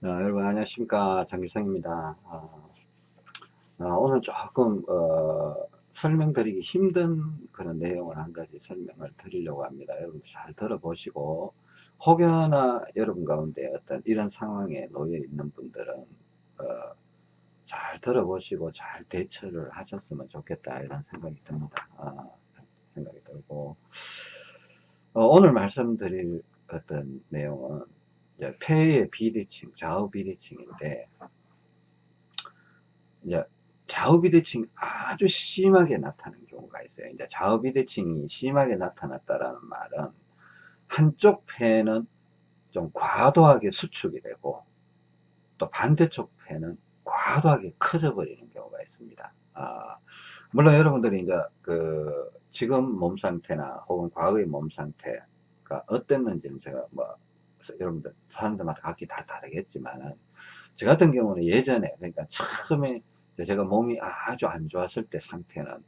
어, 여러분 안녕하십니까. 장규성입니다. 어, 어, 오늘 조금 어, 설명드리기 힘든 그런 내용을 한 가지 설명을 드리려고 합니다. 여러분 잘 들어보시고 혹여나 여러분 가운데 어떤 이런 상황에 놓여 있는 분들은 어, 잘 들어보시고 잘 대처를 하셨으면 좋겠다 이런 생각이 듭니다. 어, 생각이 들고. 어, 오늘 말씀드릴 어떤 내용은 이제 폐의 비대칭, 좌우 비대칭인데, 이제 좌우 비대칭 아주 심하게 나타나는 경우가 있어요. 이제 좌우 비대칭이 심하게 나타났다라는 말은 한쪽 폐는 좀 과도하게 수축이 되고 또 반대쪽 폐는 과도하게 커져 버리는 경우가 있습니다. 아, 물론 여러분들이 이제 그 지금 몸 상태나 혹은 과거의 몸 상태가 어땠는지는 제가 뭐 여러분들 사람들마다 각기 다 다르겠지만은 저 같은 경우는 예전에 그러니까 처음에 제가 몸이 아주 안 좋았을 때 상태는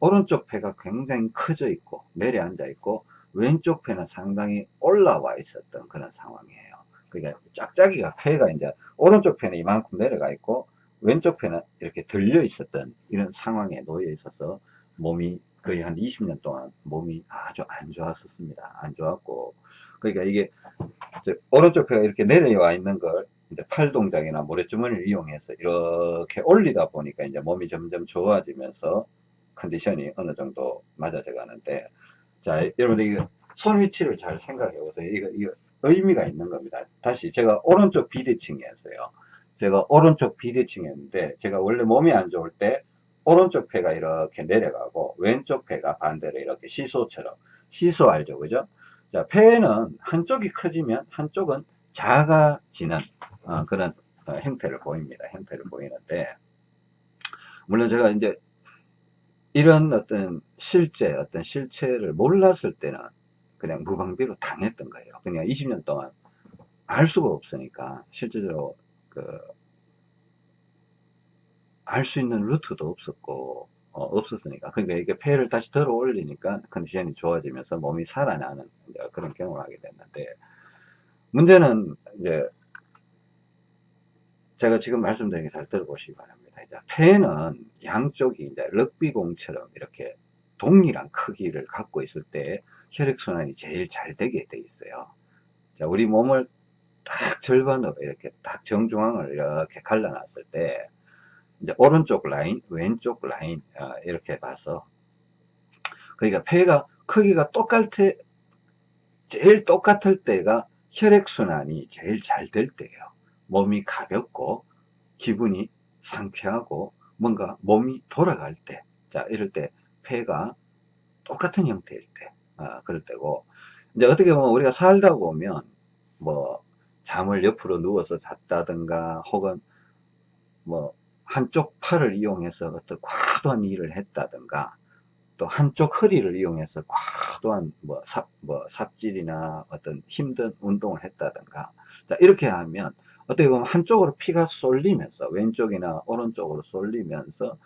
오른쪽 폐가 굉장히 커져 있고 내려앉아 있고 왼쪽 폐는 상당히 올라와 있었던 그런 상황이에요. 그러니까 짝짝이가 폐가 이제 오른쪽 폐는 이만큼 내려가 있고 왼쪽 폐는 이렇게 들려 있었던 이런 상황에 놓여 있어서 몸이 거의 한 20년 동안 몸이 아주 안 좋았었습니다. 안 좋았고 그러니까 이게 오른쪽 폐가 이렇게 내려와 있는 걸 이제 팔 동작이나 모래주머니를 이용해서 이렇게 올리다 보니까 이제 몸이 점점 좋아지면서 컨디션이 어느 정도 맞아져 가는데 자 여러분들 이거 손 위치를 잘 생각해 보세요. 이거, 이거 의미가 있는 겁니다. 다시 제가 오른쪽 비대칭이었어요. 제가 오른쪽 비대칭이었는데 제가 원래 몸이 안 좋을 때 오른쪽 폐가 이렇게 내려가고 왼쪽 폐가 반대로 이렇게 시소처럼 시소 알죠. 그죠 자, 폐는 한쪽이 커지면 한쪽은 작아지는 어, 그런 어, 형태를 보입니다. 형태를 보이는데 물론 제가 이제 이런 어떤 실제 어떤 실체를 몰랐을 때는 그냥 무방비로 당했던 거예요. 그냥 20년 동안 알 수가 없으니까 실제로 그 알 수 있는 루트도 없었고 어, 없었으니까. 그러니까 이게 폐를 다시 들어 올리니까 컨디션이 좋아지면서 몸이 살아나는 그런 경험을 하게 됐는데, 문제는 이제 제가 지금 말씀드린 게 잘 들어보시기 바랍니다. 이제 폐는 양쪽이 이제 럭비공처럼 이렇게 동일한 크기를 갖고 있을 때 혈액순환이 제일 잘 되게 돼 있어요. 자, 우리 몸을 딱 절반으로 이렇게 딱 정중앙을 이렇게 갈라놨을 때 이제 오른쪽 라인, 왼쪽 라인 어, 이렇게 봐서 그러니까 폐가 크기가 똑같을 제일 똑같을 때가 혈액순환이 제일 잘 될 때예요. 몸이 가볍고 기분이 상쾌하고 뭔가 몸이 돌아갈 때, 자 이럴 때 폐가 똑같은 형태일 때, 아, 그럴 때고 이제 어떻게 보면 우리가 살다 보면 뭐 잠을 옆으로 누워서 잤다든가 혹은 뭐 한쪽 팔을 이용해서 어떤 과도한 일을 했다든가 또 한쪽 허리를 이용해서 과도한 뭐, 삽, 뭐 삽질이나 어떤 힘든 운동을 했다든가. 자 이렇게 하면 어떻게 보면 한쪽으로 피가 쏠리면서 왼쪽이나 오른쪽으로 쏠리면서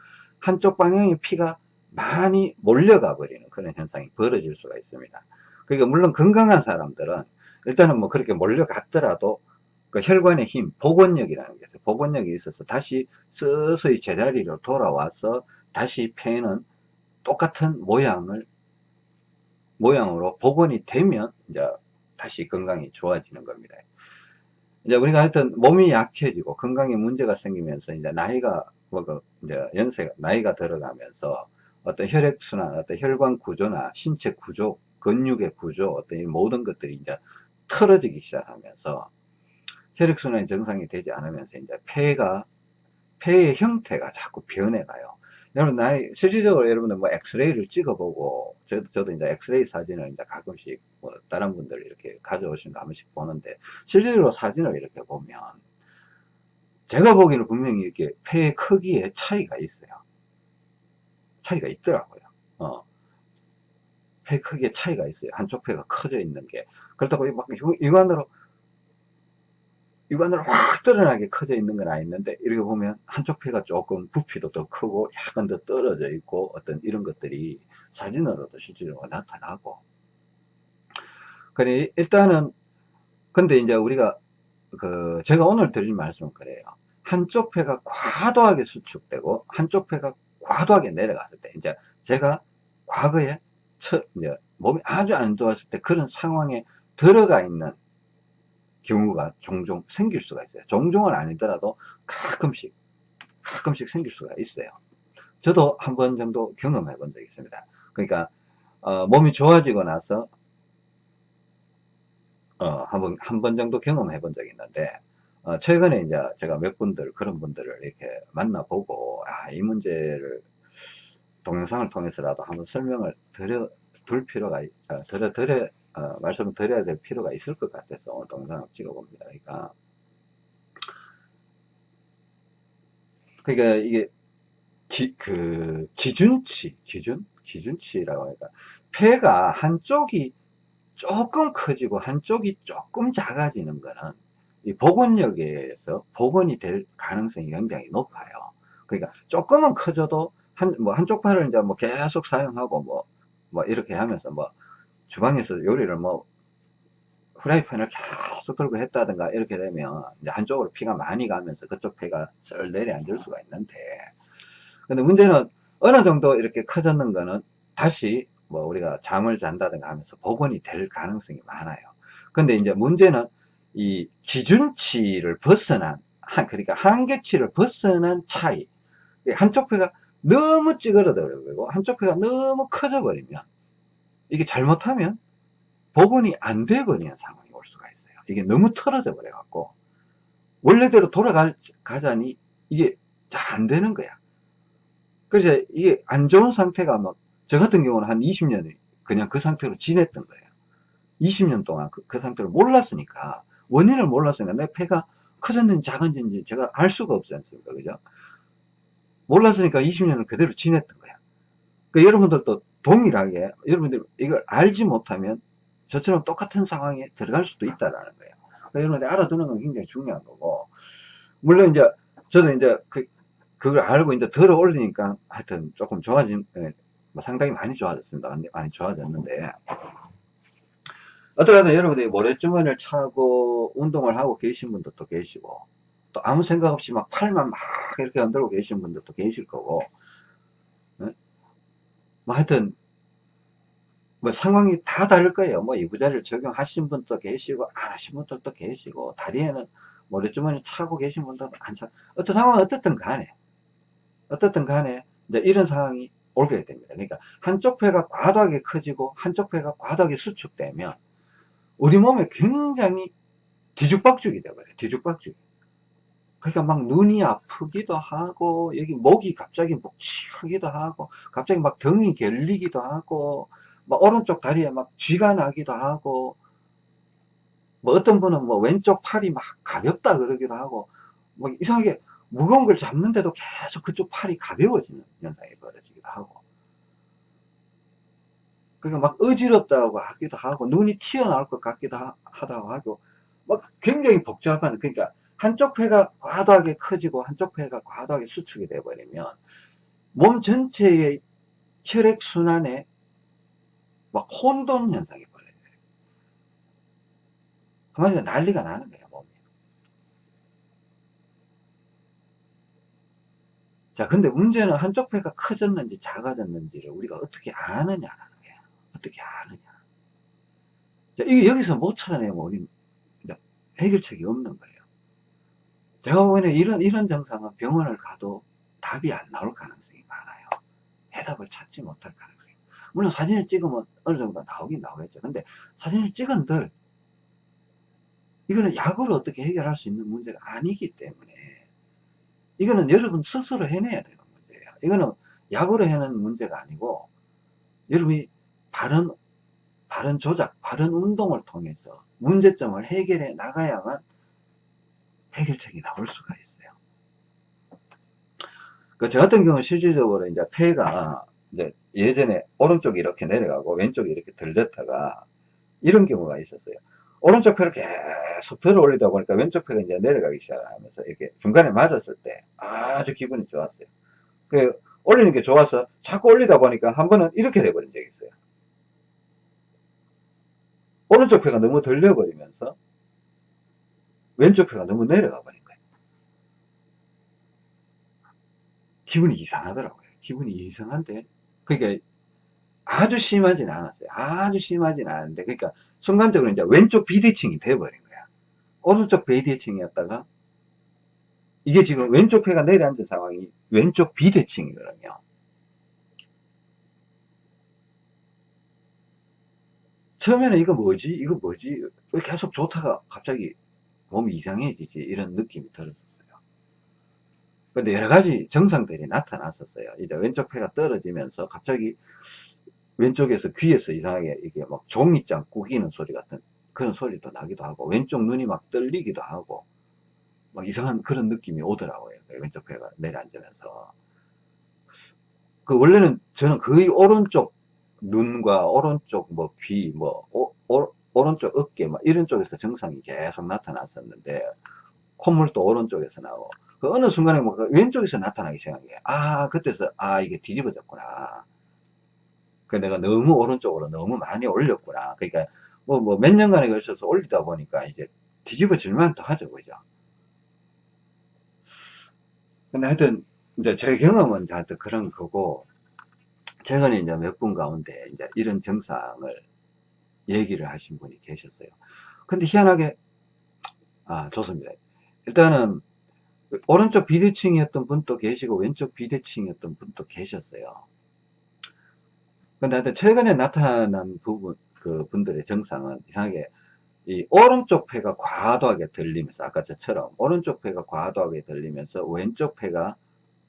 한쪽 방향의 피가 많이 몰려가 버리는 그런 현상이 벌어질 수가 있습니다. 그러니까 물론 건강한 사람들은 일단은 뭐 그렇게 몰려갔더라도 그 혈관의 힘, 복원력이라는 게 있어요. 복원력이 있어서 다시 서서히 제자리로 돌아와서 다시 폐는 똑같은 모양을 모양으로 복원이 되면 이제 다시 건강이 좋아지는 겁니다. 이제 우리가 하여튼 몸이 약해지고 건강에 문제가 생기면서 이제 나이가 뭐그 이제 연세가 나이가 들어가면서 어떤 혈액순환, 어떤 혈관 구조나 신체 구조, 근육의 구조, 어떤 이 모든 것들이 이제 틀어지기 시작하면서 혈액순환이 정상이 되지 않으면서 이제 폐가 폐의 형태가 자꾸 변해가요. 여러분 나이 실질적으로 여러분들 뭐 엑스레이를 찍어보고 저도 저도 이제 엑스레이 사진을 이제 가끔씩 뭐 다른 분들 이렇게 가져오신 거한 번씩 보는데 실질적으로 사진을 이렇게 보면 제가 보기에는 분명히 이렇게 폐의 크기에 차이가 있어요. 차이가 있더라고요. 어. 폐 크기에 차이가 있어요. 한쪽 폐가 커져 있는 게 그렇다고 막 육안으로 육안으로 확 드러나게 커져 있는 건 아닌데 이렇게 보면 한쪽 폐가 조금 부피도 더 크고 약간 더 떨어져 있고 어떤 이런 것들이 사진으로도 실제로 나타나고 근데 일단은 근데 이제 우리가 그 제가 오늘 드릴 말씀은 그래요. 한쪽 폐가 과도하게 수축되고 한쪽 폐가 과도하게 내려갔을 때 이제 제가 과거에 처, 이제 몸이 아주 안 좋았을 때 그런 상황에 들어가 있는 경우가 종종 생길 수가 있어요. 종종은 아니더라도 가끔씩 가끔씩 생길 수가 있어요. 저도 한 번 정도 경험해 본 적이 있습니다. 그러니까 어, 몸이 좋아지고 나서 어, 한 번 한 번 정도 경험해 본 적이 있는데 어, 최근에 이제 제가 몇 분들 그런 분들을 이렇게 만나보고 아, 이 문제를 동영상을 통해서라도 한번 설명을 드려 둘 필요가 어, 드려 드려 어, 말씀을 드려야 될 필요가 있을 것 같아서 오늘 동영상을 찍어 봅니다. 그러니까 그러니까 이게 기, 그 기준치 기준 기준치라고 하니까 폐가 한쪽이 조금 커지고 한쪽이 조금 작아지는 거는 이 복원력에서 복원이 될 가능성이 굉장히 높아요. 그러니까 조금은 커져도 한, 뭐 한쪽 팔을 이제 뭐 계속 사용하고 뭐, 뭐 이렇게 하면서 뭐 주방에서 요리를 뭐 프라이팬을 계속 들고 했다든가 이렇게 되면 이제 한쪽으로 피가 많이 가면서 그쪽 폐가 썰 내려앉을 수가 있는데 근데 문제는 어느 정도 이렇게 커졌는 거는 다시 뭐 우리가 잠을 잔다든가 하면서 복원이 될 가능성이 많아요. 근데 이제 문제는 이 기준치를 벗어난 한 그러니까 한계치를 벗어난 차이 한쪽 폐가 너무 찌그러져 버리고 한쪽 폐가 너무 커져 버리면 이게 잘못하면 복원이 안 돼 버리는 상황이 올 수가 있어요. 이게 너무 틀어져 버려 갖고 원래대로 돌아가자니 이게 잘 안 되는 거야. 그래서 이게 안 좋은 상태가 막 저 같은 경우는 한 20년이 그냥 그 상태로 지냈던 거예요. 20년 동안 그, 그 상태로 몰랐으니까 원인을 몰랐으니까 내 폐가 커졌는지 작은지 제가 알 수가 없지 않습니까? 그죠? 몰랐으니까 20년을 그대로 지냈던 거야. 그 여러분들도 동일하게 여러분들 이걸 알지 못하면 저처럼 똑같은 상황에 들어갈 수도 있다라는 거예요. 그러니까 여러분들이 알아두는 건 굉장히 중요한 거고. 물론 이제 저도 이제 그 그걸 알고 이제 들어 올리니까 하여튼 조금 좋아진 예, 뭐 상당히 많이 좋아졌습니다. 많이 좋아졌는데. 어떻게든 여러분들이 모래주머니를 차고 운동을 하고 계신 분들도 계시고 또 아무 생각 없이 막 팔만 막 이렇게 흔들고 계신 분들도 계실 거고 네? 뭐 하여튼 뭐 상황이 다 다를 거예요 뭐 이부자를 적용하신 분도 계시고 안 하신 분들도 계시고 다리에는 모래주머니 차고 계신 분들도 안 차. 어떤 상황은 어떻든 간에 어떻든 간에 이제 이런 상황이 올게 됩니다 그러니까 한쪽 폐가 과도하게 커지고 한쪽 폐가 과도하게 수축되면 우리 몸에 굉장히 뒤죽박죽이 되어버려요. 뒤죽박죽. 그러니까 막 눈이 아프기도 하고, 여기 목이 갑자기 묵직하기도 하고, 갑자기 막 등이 결리기도 하고, 막 오른쪽 다리에 막 쥐가 나기도 하고, 뭐 어떤 분은 뭐 왼쪽 팔이 막 가볍다 그러기도 하고, 뭐 이상하게 무거운 걸 잡는데도 계속 그쪽 팔이 가벼워지는 현상이 벌어지기도 하고, 그러니까 막 어지럽다고 하기도 하고 눈이 튀어나올 것 같기도 하, 다고 하고 막 굉장히 복잡한 그러니까 한쪽 폐가 과도하게 커지고 한쪽 폐가 과도하게 수축이 돼 버리면 몸 전체의 혈액순환에 막 혼돈 현상이 벌어요 한마디로 난리가 나는 거예요 몸이 자 근데 문제는 한쪽 폐가 커졌는지 작아졌는지를 우리가 어떻게 아느냐 어떻게 아느냐. 자, 이게 여기서 못 찾아내면 우리 해결책이 없는 거예요. 제가 보기에는 이런, 이런 증상은 병원을 가도 답이 안 나올 가능성이 많아요. 해답을 찾지 못할 가능성이. 물론 사진을 찍으면 어느 정도 나오긴 나오겠죠. 근데 사진을 찍은들, 이거는 약으로 어떻게 해결할 수 있는 문제가 아니기 때문에, 이거는 여러분 스스로 해내야 되는 문제예요. 이거는 약으로 해내는 문제가 아니고, 여러분이 바른, 바른 조작, 바른 운동을 통해서 문제점을 해결해 나가야만 해결책이 나올 수가 있어요. 그, 저 같은 경우는 실질적으로 이제 폐가 이제 예전에 오른쪽이 이렇게 내려가고 왼쪽이 이렇게 들렸다가 이런 경우가 있었어요. 오른쪽 폐를 계속 들어 올리다 보니까 왼쪽 폐가 이제 내려가기 시작하면서 이렇게 중간에 맞았을 때 아주 기분이 좋았어요. 그 올리는 게 좋아서 자꾸 올리다 보니까 한 번은 이렇게 돼버린 적이 있어요. 오른쪽 폐가 너무 들려버리면서 왼쪽 폐가 너무 내려가 버린 거예요. 기분이 이상하더라고요. 기분이 이상한데, 그러니까 아주 심하진 않았어요. 아주 심하진 않은데, 그러니까 순간적으로 이제 왼쪽 비대칭이 돼버린 거야. 오른쪽 비대칭이었다가, 이게 지금 왼쪽 폐가 내려앉은 상황이 왼쪽 비대칭이거든요. 처음에는 이거 뭐지? 이거 뭐지? 계속 좋다가 갑자기 몸이 이상해지지? 이런 느낌이 들었었어요. 근데 여러 가지 증상들이 나타났었어요. 이제 왼쪽 폐가 떨어지면서 갑자기 왼쪽에서 귀에서 이상하게 이게 막 종이장 꾸기는 소리 같은 그런 소리도 나기도 하고 왼쪽 눈이 막 떨리기도 하고 막 이상한 그런 느낌이 오더라고요. 왼쪽 폐가 내려앉으면서. 그 원래는 저는 거의 오른쪽 눈과 오른쪽 뭐 귀, 뭐 오, 오, 오른쪽 어깨 막 이런 쪽에서 증상이 계속 나타났었는데 콧물도 오른쪽에서 나오고 그 어느 순간에 뭐그 왼쪽에서 나타나기 시작한 게, 아, 그때서, 아, 이게 뒤집어졌구나. 그 내가 너무 오른쪽으로 너무 많이 올렸구나. 그러니까, 뭐, 뭐, 몇 년간에 걸쳐서 올리다 보니까 이제 뒤집어질만 또 하죠. 그죠? 근데 하여튼, 이제 제 경험은 하여튼 그런 거고, 최근에 이제 몇 분 가운데 이제 이런 증상을 얘기를 하신 분이 계셨어요. 근데 희한하게, 아, 좋습니다. 일단은, 오른쪽 비대칭이었던 분도 계시고 왼쪽 비대칭이었던 분도 계셨어요. 근데 하여튼 최근에 나타난 부분 그 분들의 증상은 이상하게 이 오른쪽 폐가 과도하게 들리면서 아까 저처럼 오른쪽 폐가 과도하게 들리면서 왼쪽 폐가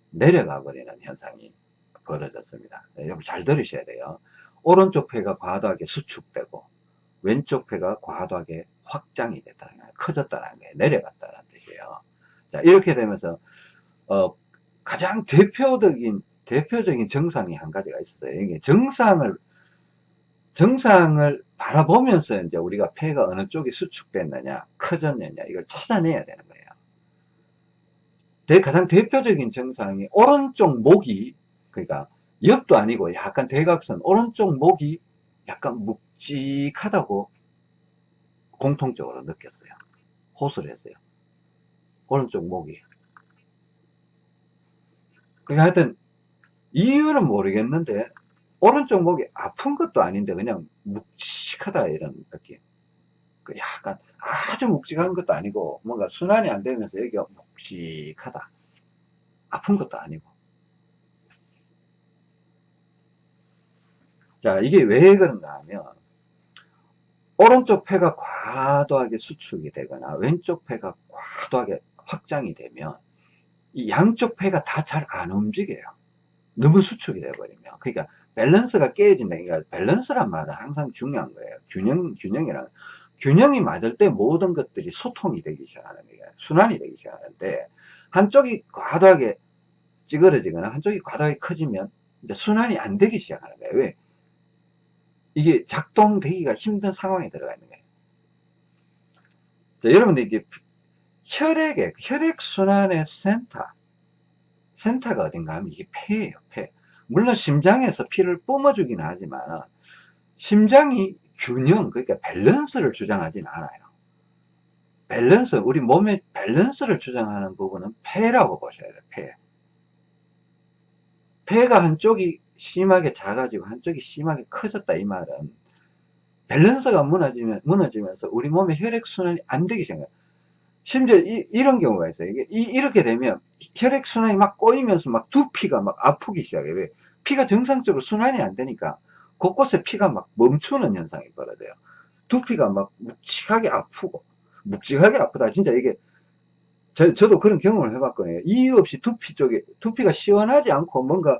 내려가 버리는 현상이 벌어졌습니다. 네, 여러분 잘 들으셔야 돼요. 오른쪽 폐가 과도하게 수축되고 왼쪽 폐가 과도하게 확장이 됐다는 거예요. 커졌다는 거예요. 내려갔다는 뜻이에요. 자, 이렇게 되면서, 어, 가장 대표적인, 대표적인 정상이 한 가지가 있어요. 이게 정상을, 정상을 바라보면서 이제 우리가 폐가 어느 쪽이 수축됐느냐, 커졌느냐, 이걸 찾아내야 되는 거예요. 대, 가장 대표적인 정상이 오른쪽 목이, 그러니까 옆도 아니고 약간 대각선, 오른쪽 목이 약간 묵직하다고 공통적으로 느꼈어요. 호소를 했어요. 오른쪽 목이. 그러니까 하여튼, 이유는 모르겠는데, 오른쪽 목이 아픈 것도 아닌데, 그냥 묵직하다, 이런 느낌. 그 약간, 아주 묵직한 것도 아니고, 뭔가 순환이 안 되면서 여기가 묵직하다. 아픈 것도 아니고. 자, 이게 왜 그런가 하면, 오른쪽 폐가 과도하게 수축이 되거나, 왼쪽 폐가 과도하게 확장이 되면 이 양쪽 폐가 다 잘 안 움직여요. 너무 수축이 돼버리면. 그러니까 밸런스가 깨진다. 그러니까 밸런스란 말은 항상 중요한 거예요. 균형, 균형이란. 균형이 맞을 때 모든 것들이 소통이 되기 시작하는 거예요. 순환이 되기 시작하는데 한쪽이 과도하게 찌그러지거나 한쪽이 과도하게 커지면 이제 순환이 안 되기 시작하는 거예요. 왜? 이게 작동되기가 힘든 상황에 들어가 있는 거예요. 자, 여러분들 이게 혈액의 혈액 순환의 센터. 센터가 어딘가 하면 이게 폐예요 폐. 물론 심장에서 피를 뿜어주기는 하지만 심장이 균형 그러니까 밸런스를 주장하지는 않아요. 밸런스 우리 몸의 밸런스를 주장하는 부분은 폐라고 보셔야 돼요 폐. 폐가 한쪽이 심하게 작아지고 한쪽이 심하게 커졌다 이 말은 밸런스가 무너지면, 무너지면서 우리 몸의 혈액순환이 안 되기 시작해요 심지어 이, 런 경우가 있어요. 이게 이, 렇게 되면 혈액순환이 막 꼬이면서 막 두피가 막 아프기 시작해요. 왜? 피가 정상적으로 순환이 안 되니까 곳곳에 피가 막 멈추는 현상이 벌어져요. 두피가 막 묵직하게 아프고 묵직하게 아프다. 진짜 이게 저, 저도 그런 경험을 해봤거든요. 이유 없이 두피 쪽에 두피가 시원하지 않고 뭔가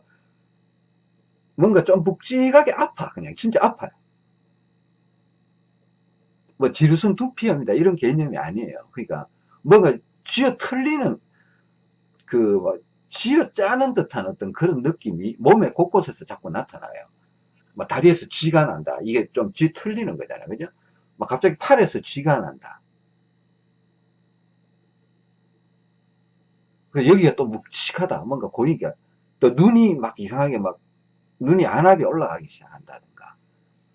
뭔가 좀 묵직하게 아파. 그냥 진짜 아파요. 뭐 지루성 두피염이다 이런 개념이 아니에요. 그러니까 뭔가 쥐어 틀리는 그뭐 쥐어 짜는 듯한 어떤 그런 느낌이 몸의 곳곳에서 자꾸 나타나요. 뭐 다리에서 쥐가 난다. 이게 좀 쥐 틀리는 거잖아요. 그죠? 막 갑자기 팔에서 쥐가 난다. 그 여기가 또 묵직하다. 뭔가 고이가 또 눈이 막 이상하게 막 눈이 안압이 올라가기 시작한다든가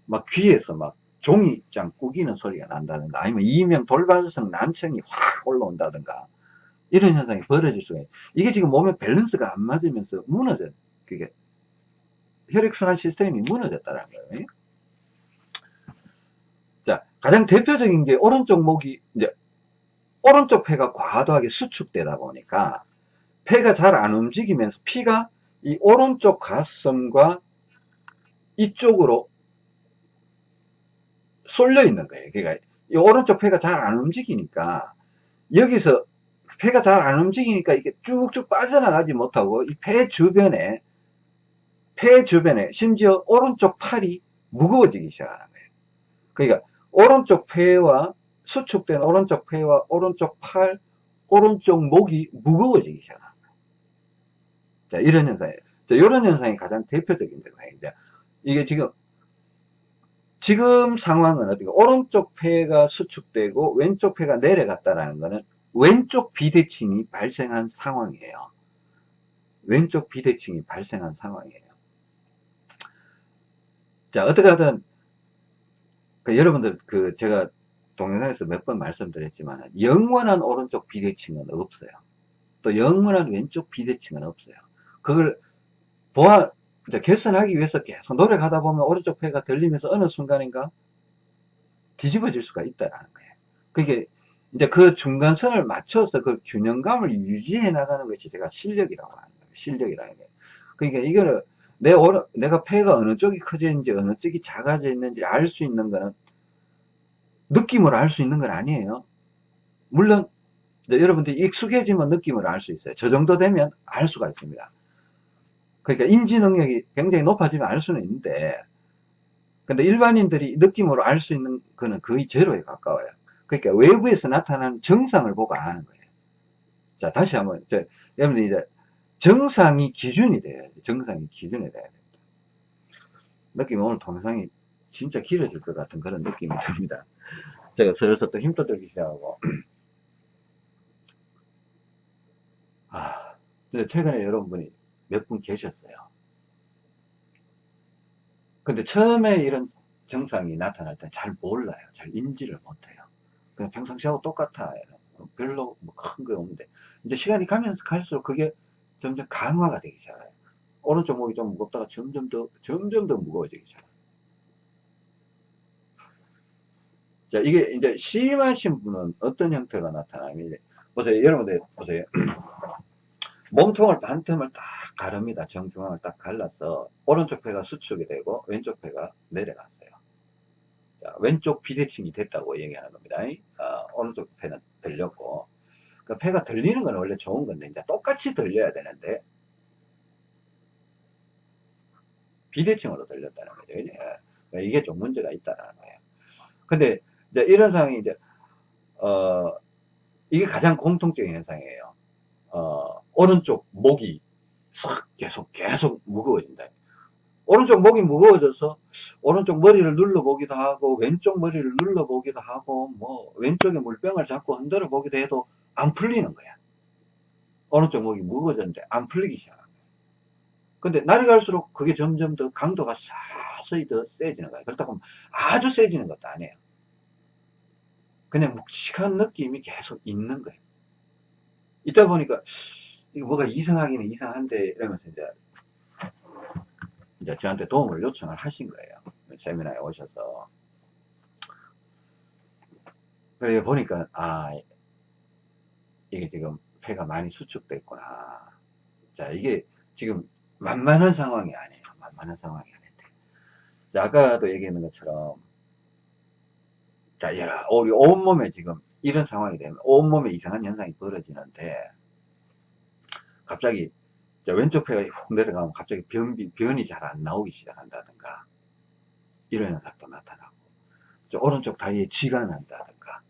막 귀에서 막 종이장 꾸기는 소리가 난다든가 아니면 이명 돌발성 난청이 확 올라온다든가 이런 현상이 벌어질 수가 있어요. 이게 지금 몸의 밸런스가 안 맞으면서 무너져. 그게 혈액순환 시스템이 무너졌다는 거예요. 자, 가장 대표적인 게 오른쪽 목이 이제 오른쪽 폐가 과도하게 수축되다 보니까 폐가 잘 안 움직이면서 피가 이 오른쪽 가슴과 이쪽으로 쏠려 있는 거예요. 그러니까 이 오른쪽 폐가 잘 안 움직이니까 여기서 폐가 잘 안 움직이니까 이게 쭉쭉 빠져나가지 못하고 이 폐 주변에 폐 주변에 심지어 오른쪽 팔이 무거워지기 시작하는 거예요. 그러니까 오른쪽 폐와 수축된 오른쪽 폐와 오른쪽 팔, 오른쪽 목이 무거워지기 시작합니다. 자, 이런 현상이에요. 자, 이런 현상이 가장 대표적인 현상인데, 이게 지금, 지금 상황은 어떻게, 오른쪽 폐가 수축되고 왼쪽 폐가 내려갔다라는 것은 왼쪽 비대칭이 발생한 상황이에요. 왼쪽 비대칭이 발생한 상황이에요. 자, 어떻게 하든, 그 여러분들, 그, 제가 동영상에서 몇 번 말씀드렸지만, 영원한 오른쪽 비대칭은 없어요. 또 영원한 왼쪽 비대칭은 없어요. 그걸 보아, 이제 개선하기 위해서 계속 노력하다 보면 오른쪽 폐가 들리면서 어느 순간인가 뒤집어질 수가 있다라는 거예요. 그게 이제 그 중간선을 맞춰서 그 균형감을 유지해 나가는 것이 제가 실력이라고 하는 거예요. 실력이라는 게. 그러니까 이거를 내 오른, 내가 폐가 어느 쪽이 커져 있는지 어느 쪽이 작아져 있는지 알 수 있는 거는 느낌으로 알 수 있는 건 아니에요. 물론 여러분들이 익숙해지면 느낌으로 알 수 있어요. 저 정도 되면 알 수가 있습니다. 그러니까 인지 능력이 굉장히 높아지면 알 수는 있는데 근데 일반인들이 느낌으로 알 수 있는 거는 거의 제로에 가까워요. 그러니까 외부에서 나타나는 정상을 보고 아는 거예요. 자, 다시 한번, 저, 여러분들 이제 정상이 기준이 돼야 돼. 정상이 기준이 돼야 됩니다. 느낌이 오늘 동영상이 진짜 길어질 것 같은 그런 느낌이 듭니다. 제가 슬슬 또 힘도 들기 시작하고. 아, 근데 최근에 여러분이 몇 분 계셨어요. 근데 처음에 이런 증상이 나타날 때 잘 몰라요. 잘 인지를 못해요. 그냥 평상시하고 똑같아. 별로 뭐 큰 거 없는데. 이제 시간이 가면서 갈수록 그게 점점 강화가 되기 시작해요. 오른쪽 목이 좀 무겁다가 점점 더, 점점 더 무거워지기 시작해요. 자, 이게 이제 심하신 분은 어떤 형태가 나타나면, 보세요. 여러분들, 보세요. 몸통을 반틈을 딱 가릅니다. 정중앙을 딱 갈라서, 오른쪽 폐가 수축이 되고, 왼쪽 폐가 내려갔어요. 자, 왼쪽 비대칭이 됐다고 얘기하는 겁니다. 어, 오른쪽 폐는 들렸고, 그 폐가 들리는 건 원래 좋은 건데, 이제 똑같이 들려야 되는데, 비대칭으로 들렸다는 거죠. 그죠? 예. 이게 좀 문제가 있다는 거예요. 근데, 이제 이런 상황이 이제, 어, 이게 가장 공통적인 현상이에요. 어, 오른쪽 목이 싹 계속, 계속 무거워진다. 오른쪽 목이 무거워져서 오른쪽 머리를 눌러보기도 하고 왼쪽 머리를 눌러보기도 하고 뭐 왼쪽에 물병을 잡고 흔들어 보기도 해도 안 풀리는 거야. 오른쪽 목이 무거워졌는데 안 풀리기 시작한 거야. 근데 날이 갈수록 그게 점점 더 강도가 서서히 더 세지는 거야. 그렇다고 하면 아주 세지는 것도 아니에요. 그냥 묵직한 느낌이 계속 있는 거예요. 있다 보니까 이거 뭐가 이상하기는 이상한데 이러면서 이제 이제 저한테 도움을 요청을 하신 거예요. 세미나에 오셔서. 그래 보니까, 아, 이게 지금 폐가 많이 수축됐구나. 자, 이게 지금 만만한 상황이 아니에요. 만만한 상황이 아닌데. 자, 아까도 얘기했는 것처럼, 자, 여러, 우리 온몸에 지금 이런 상황이 되면 온몸에 이상한 현상이 벌어지는데, 갑자기 왼쪽 폐가 훅 내려가면 갑자기 변비, 변이 잘 안 나오기 시작한다든가 이런 현상도 나타나고 오른쪽 다리에 쥐가 난다든가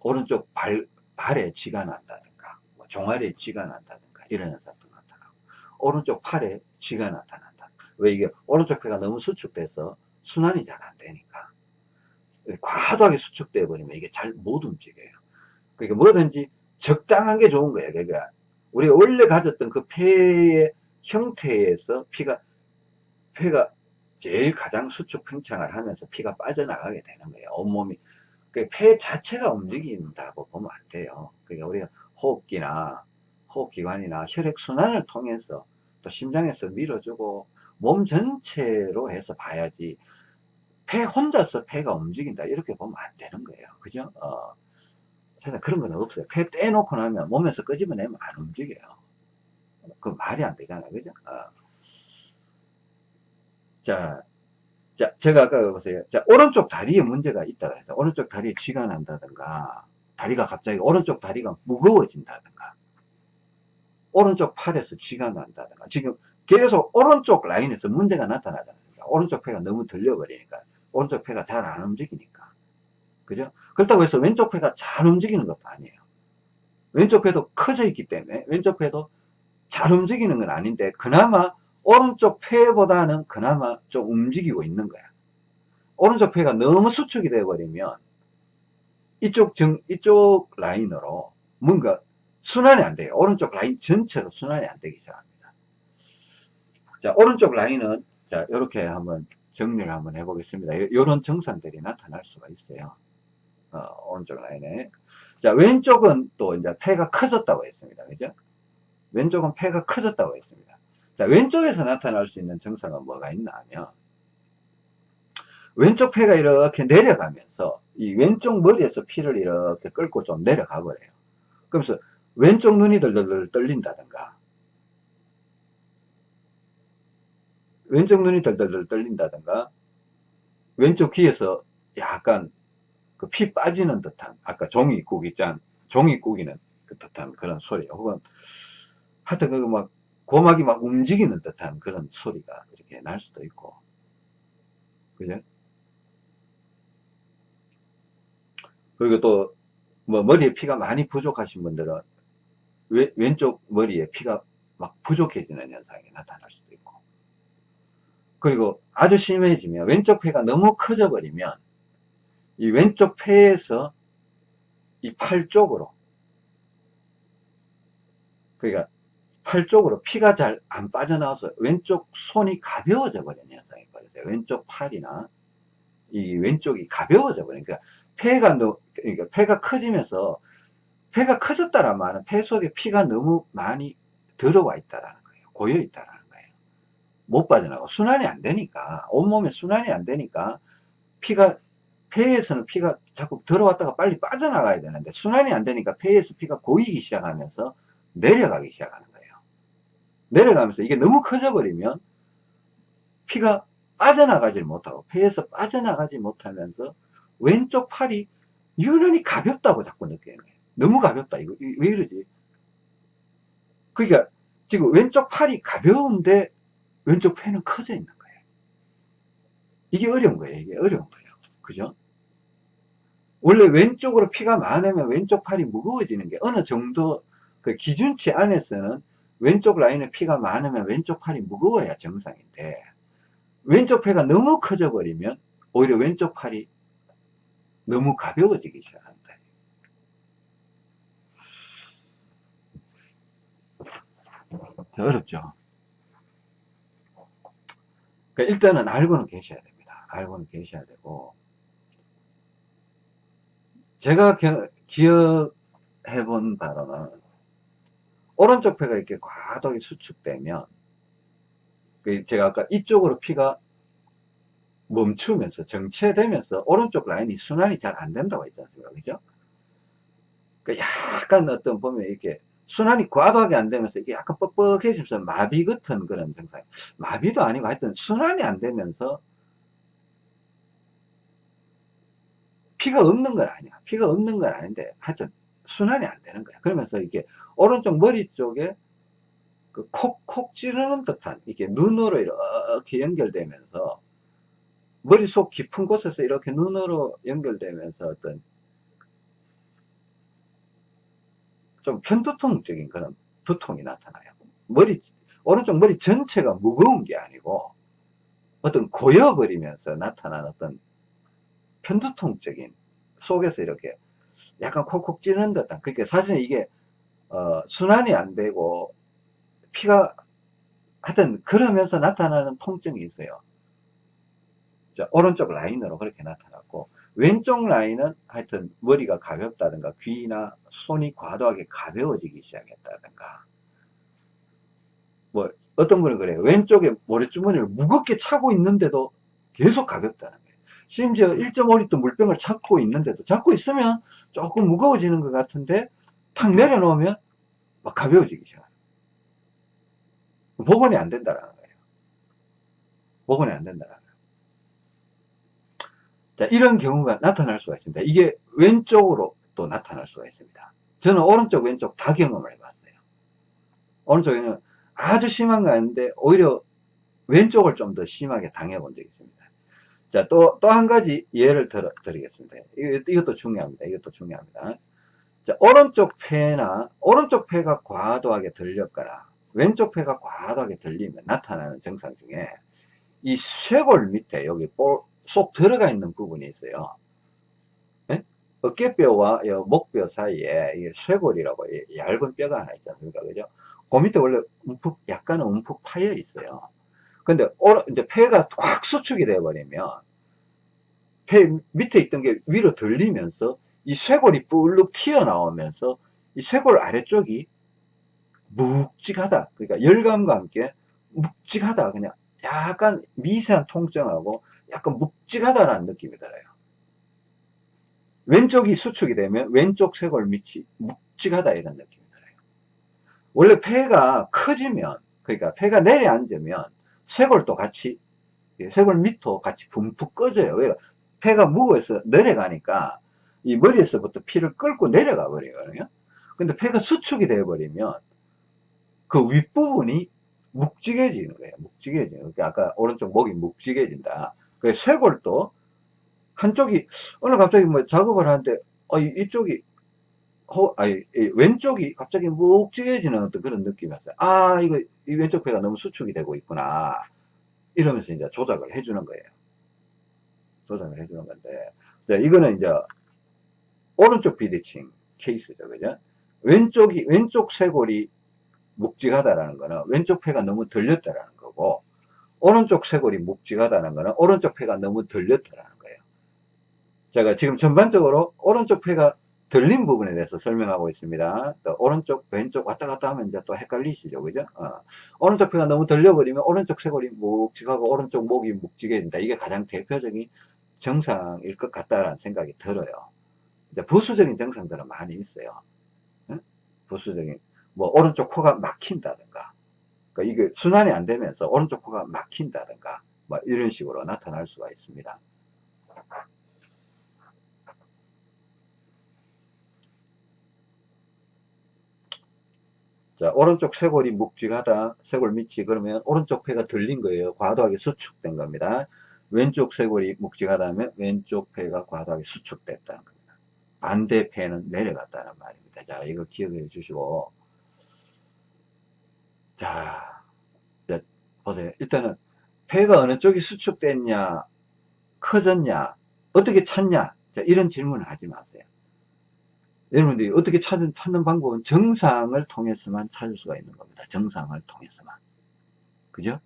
오른쪽 발, 발에 쥐가 난다든가 뭐 종아리에 쥐가 난다든가 이런 현상도 나타나고 오른쪽 팔에 쥐가 나타난다. 왜 이게 오른쪽 폐가 너무 수축돼서 순환이 잘 안 되니까 과도하게 수축돼 버리면 이게 잘 못 움직여요 그러니까 뭐든지 적당한 게 좋은 거예요 그러니까 우리가 원래 가졌던 그 폐의 형태에서 피가 폐가 제일 가장 수축 팽창을 하면서 피가 빠져나가게 되는 거예요. 온몸이. 그폐 자체가 움직인다고 보면 안 돼요. 그러니까 우리가 호흡기나 호흡기관이나 혈액순환을 통해서 또 심장에서 밀어주고 몸 전체로 해서 봐야지 폐 혼자서 폐가 움직인다 이렇게 보면 안 되는 거예요. 그죠? 어, 세상 그런 건 없어요. 폐 떼놓고 나면 몸에서 끄집어내면 안 움직여요. 그 말이 안 되잖아요. 그죠? 어. 자, 자, 제가 아까 보세요. 자, 오른쪽 다리에 문제가 있다 그래서 오른쪽 다리에 쥐가 난다든가 다리가 갑자기 오른쪽 다리가 무거워진다든가 오른쪽 팔에서 쥐가 난다든가 지금 계속 오른쪽 라인에서 문제가 나타나잖아요. 오른쪽 폐가 너무 들려버리니까 오른쪽 폐가 잘 안 움직이니까 그죠? 그렇다고 해서 왼쪽 폐가 잘 움직이는 것도 아니에요. 왼쪽 폐도 커져 있기 때문에 왼쪽 폐도 잘 움직이는 건 아닌데 그나마 오른쪽 폐보다는 그나마 좀 움직이고 있는 거야. 오른쪽 폐가 너무 수축이 되어버리면 이쪽 정, 이쪽 라인으로 뭔가 순환이 안 돼요. 오른쪽 라인 전체로 순환이 안 되기 시작합니다. 자, 오른쪽 라인은 자, 이렇게 한번 정리를 한번 해보겠습니다. 이런 증상들이 나타날 수가 있어요. 어, 오른쪽 라인에. 자, 왼쪽은 또 이제 폐가 커졌다고 했습니다. 그죠? 왼쪽은 폐가 커졌다고 했습니다. 자, 왼쪽에서 나타날 수 있는 증상은 뭐가 있나 하면, 왼쪽 폐가 이렇게 내려가면서, 이 왼쪽 머리에서 피를 이렇게 끌고 좀 내려가 버려요. 그러면서 왼쪽 눈이 덜덜덜 떨린다든가, 왼쪽 눈이 덜덜덜 떨린다든가, 왼쪽 귀에서 약간 그 피 빠지는 듯한, 아까 종이국 있잖아. 종이 꾸기는 그 듯한 그런 소리. 혹은, 하여튼 그막 고막이 막 움직이는 듯한 그런 소리가 이렇게 날 수도 있고. 그죠? 그리고 또, 뭐, 머리에 피가 많이 부족하신 분들은 왼, 왼쪽 머리에 피가 막 부족해지는 현상이 나타날 있고. 그리고 아주 심해지면 왼쪽 폐가 너무 커져 버리면 이 왼쪽 폐에서 이 팔 쪽으로 그러니까 팔 쪽으로 피가 잘 안 빠져나와서 왼쪽 손이 가벼워져 버리는 현상이 벌어져요. 왼쪽 팔이나 이 왼쪽이 가벼워져 버리니까 그러니까 폐가 너, 그러니까 폐가 커지면서 폐가 커졌다란 말은 폐 속에 피가 너무 많이 들어와 있다라는 거예요. 고여 있다라는. 못 빠져나가고 순환이 안 되니까 온몸에 순환이 안 되니까 피가 폐에서는 피가 자꾸 들어왔다가 빨리 빠져나가야 되는데 순환이 안 되니까 폐에서 피가 고이기 시작하면서 내려가기 시작하는 거예요. 내려가면서 이게 너무 커져 버리면 피가 빠져나가질 못하고 폐에서 빠져나가지 못하면서 왼쪽 팔이 유난히 가볍다고 자꾸 느끼는 거예요. 너무 가볍다. 이거 왜 이러지? 그러니까 지금 왼쪽 팔이 가벼운데 왼쪽 폐는 커져 있는 거예요. 이게 어려운 거예요. 이게 어려운 거예요. 그죠? 원래 왼쪽으로 피가 많으면 왼쪽 팔이 무거워지는 게 어느 정도 그 기준치 안에서는 왼쪽 라인에 피가 많으면 왼쪽 팔이 무거워야 정상인데 왼쪽 폐가 너무 커져 버리면 오히려 왼쪽 팔이 너무 가벼워지기 시작한다. 어렵죠. 그러니까 일단은 알고는 계셔야 됩니다. 알고는 계셔야 되고 제가 기억해 본 바로는 오른쪽 폐가 이렇게 과도하게 수축되면 그 제가 아까 이쪽으로 피가 멈추면서 정체되면서 오른쪽 라인이 순환이 잘 안 된다고 않습니까? 그죠? 그 약간 어떤 보면 이렇게 순환이 과도하게 안 되면서 이게 약간 뻑뻑해지면서 마비 같은 그런 증상. 마비도 아니고 하여튼 순환이 안 되면서 피가 없는 건 아니야. 피가 없는 건 아닌데 하여튼 순환이 안 되는 거야. 그러면서 이게 오른쪽 머리 쪽에 그 콕콕 찌르는 듯한 이렇게 눈으로 이렇게 연결되면서 머릿속 깊은 곳에서 이렇게 눈으로 연결되면서 어떤 좀 편두통적인 그런 두통이 나타나요. 머리, 오른쪽 머리 전체가 무거운 게 아니고 어떤 고여버리면서 나타난 어떤 편두통적인 속에서 이렇게 약간 콕콕 찌는 듯한 그러니까 사실 이게 어, 순환이 안 되고 피가 하여튼 그러면서 나타나는 통증이 있어요 자, 오른쪽 라인으로 그렇게 나타났고 왼쪽 라인은 하여튼 머리가 가볍다든가 귀나 손이 과도하게 가벼워지기 시작했다든가. 뭐 어떤 분은 그래요. 왼쪽에 모래주머니를 무겁게 차고 있는데도 계속 가볍다는 거예요. 심지어 1.5리터 물병을 찾고 있는데도 잡고 있으면 조금 무거워지는 것 같은데 탁 내려놓으면 막 가벼워지기 시작해요. 복원이 안 된다는 거예요. 복원이 안 된다는 거예요 자, 이런 경우가 나타날 수가 있습니다. 이게 왼쪽으로 또 나타날 수가 있습니다. 저는 오른쪽, 왼쪽 다 경험을 해봤어요. 오른쪽에는 아주 심한 거 아닌데, 오히려 왼쪽을 좀 더 심하게 당해본 적이 있습니다. 자, 또, 또 한 가지 예를 들어, 드리겠습니다. 이것도 중요합니다. 이것도 중요합니다. 자, 오른쪽 폐나, 오른쪽 폐가 과도하게 들렸거나, 왼쪽 폐가 과도하게 들리면 나타나는 증상 중에, 이 쇄골 밑에, 여기 볼, 쏙 들어가 있는 부분이 있어요. 네? 어깨뼈와 목뼈 사이에 쇄골이라고 얇은 뼈가 하나 있지 않습니까? 그죠? 그 밑에 원래 움푹, 약간은 움푹 파여 있어요. 근데, 이제 폐가 꽉 수축이 되어버리면, 폐 밑에 있던 게 위로 들리면서, 이 쇄골이 뿔룩 튀어나오면서, 이 쇄골 아래쪽이 묵직하다. 그러니까 열감과 함께 묵직하다. 그냥 약간 미세한 통증하고 약간 묵직하다라는 느낌이 들어요. 왼쪽이 수축이 되면 왼쪽 쇄골 밑이 묵직하다 이런 느낌이 들어요. 원래 폐가 커지면 그러니까 폐가 내려앉으면 쇄골도 같이 쇄골 밑도 같이 붕푹 꺼져요. 왜? 폐가 무거워서 내려가니까 이 머리에서부터 피를 끌고 내려가 버리거든요. 근데 폐가 수축이 되어 버리면 그 윗부분이 묵직해지는 거예요. 묵직해지는. 그러니까 아까 오른쪽 목이 묵직해진다. 그 쇄골도 한쪽이 오늘 갑자기 뭐 작업을 하는데 어, 이쪽이 호, 아니, 왼쪽이 갑자기 묵직해지는 어떤 그런 느낌이 왔어요. 아, 이거, 이 왼쪽 폐가 너무 수축이 되고 있구나. 이러면서 이제 조작을 해주는 거예요. 조작을 해주는 건데. 자, 이거는 이제, 오른쪽 비대칭 케이스죠. 그죠? 왼쪽이, 왼쪽 쇄골이 묵직하다라는 거는 왼쪽 폐가 너무 들렸다라는 거고, 오른쪽 쇄골이 묵직하다는 거는 오른쪽 폐가 너무 들렸다라는 거예요. 제가 지금 전반적으로 오른쪽 폐가 들린 부분에 대해서 설명하고 있습니다. 또 오른쪽, 왼쪽 왔다 갔다 하면 이제 또 헷갈리시죠. 그죠? 어. 오른쪽 폐가 너무 들려버리면 오른쪽 쇄골이 묵직하고 오른쪽 목이 묵직해진다. 이게 가장 대표적인 증상일 것 같다라는 생각이 들어요. 이제 부수적인 증상들은 많이 있어요. 응? 부수적인, 뭐, 오른쪽 코가 막힌다든가, 그러니까 이게 순환이 안 되면서 오른쪽 코가 막힌다든가 뭐 이런 식으로 나타날 수가 있습니다. 자, 오른쪽 쇄골이 묵직하다, 쇄골 밑이 그러면 오른쪽 폐가 들린 거예요. 과도하게 수축된 겁니다. 왼쪽 쇄골이 묵직하다면 왼쪽 폐가 과도하게 수축됐다는 겁니다. 반대 폐는 내려갔다는 말입니다. 자, 이거 기억해 주시고 자, 보세요. 일단은 폐가 어느 쪽이 수축됐냐, 커졌냐, 어떻게 찾냐, 자, 이런 질문을 하지 마세요. 여러분들이 어떻게 찾는, 찾는 방법은 정상을 통해서만 찾을 수가 있는 겁니다. 정상을 통해서만. 그죠?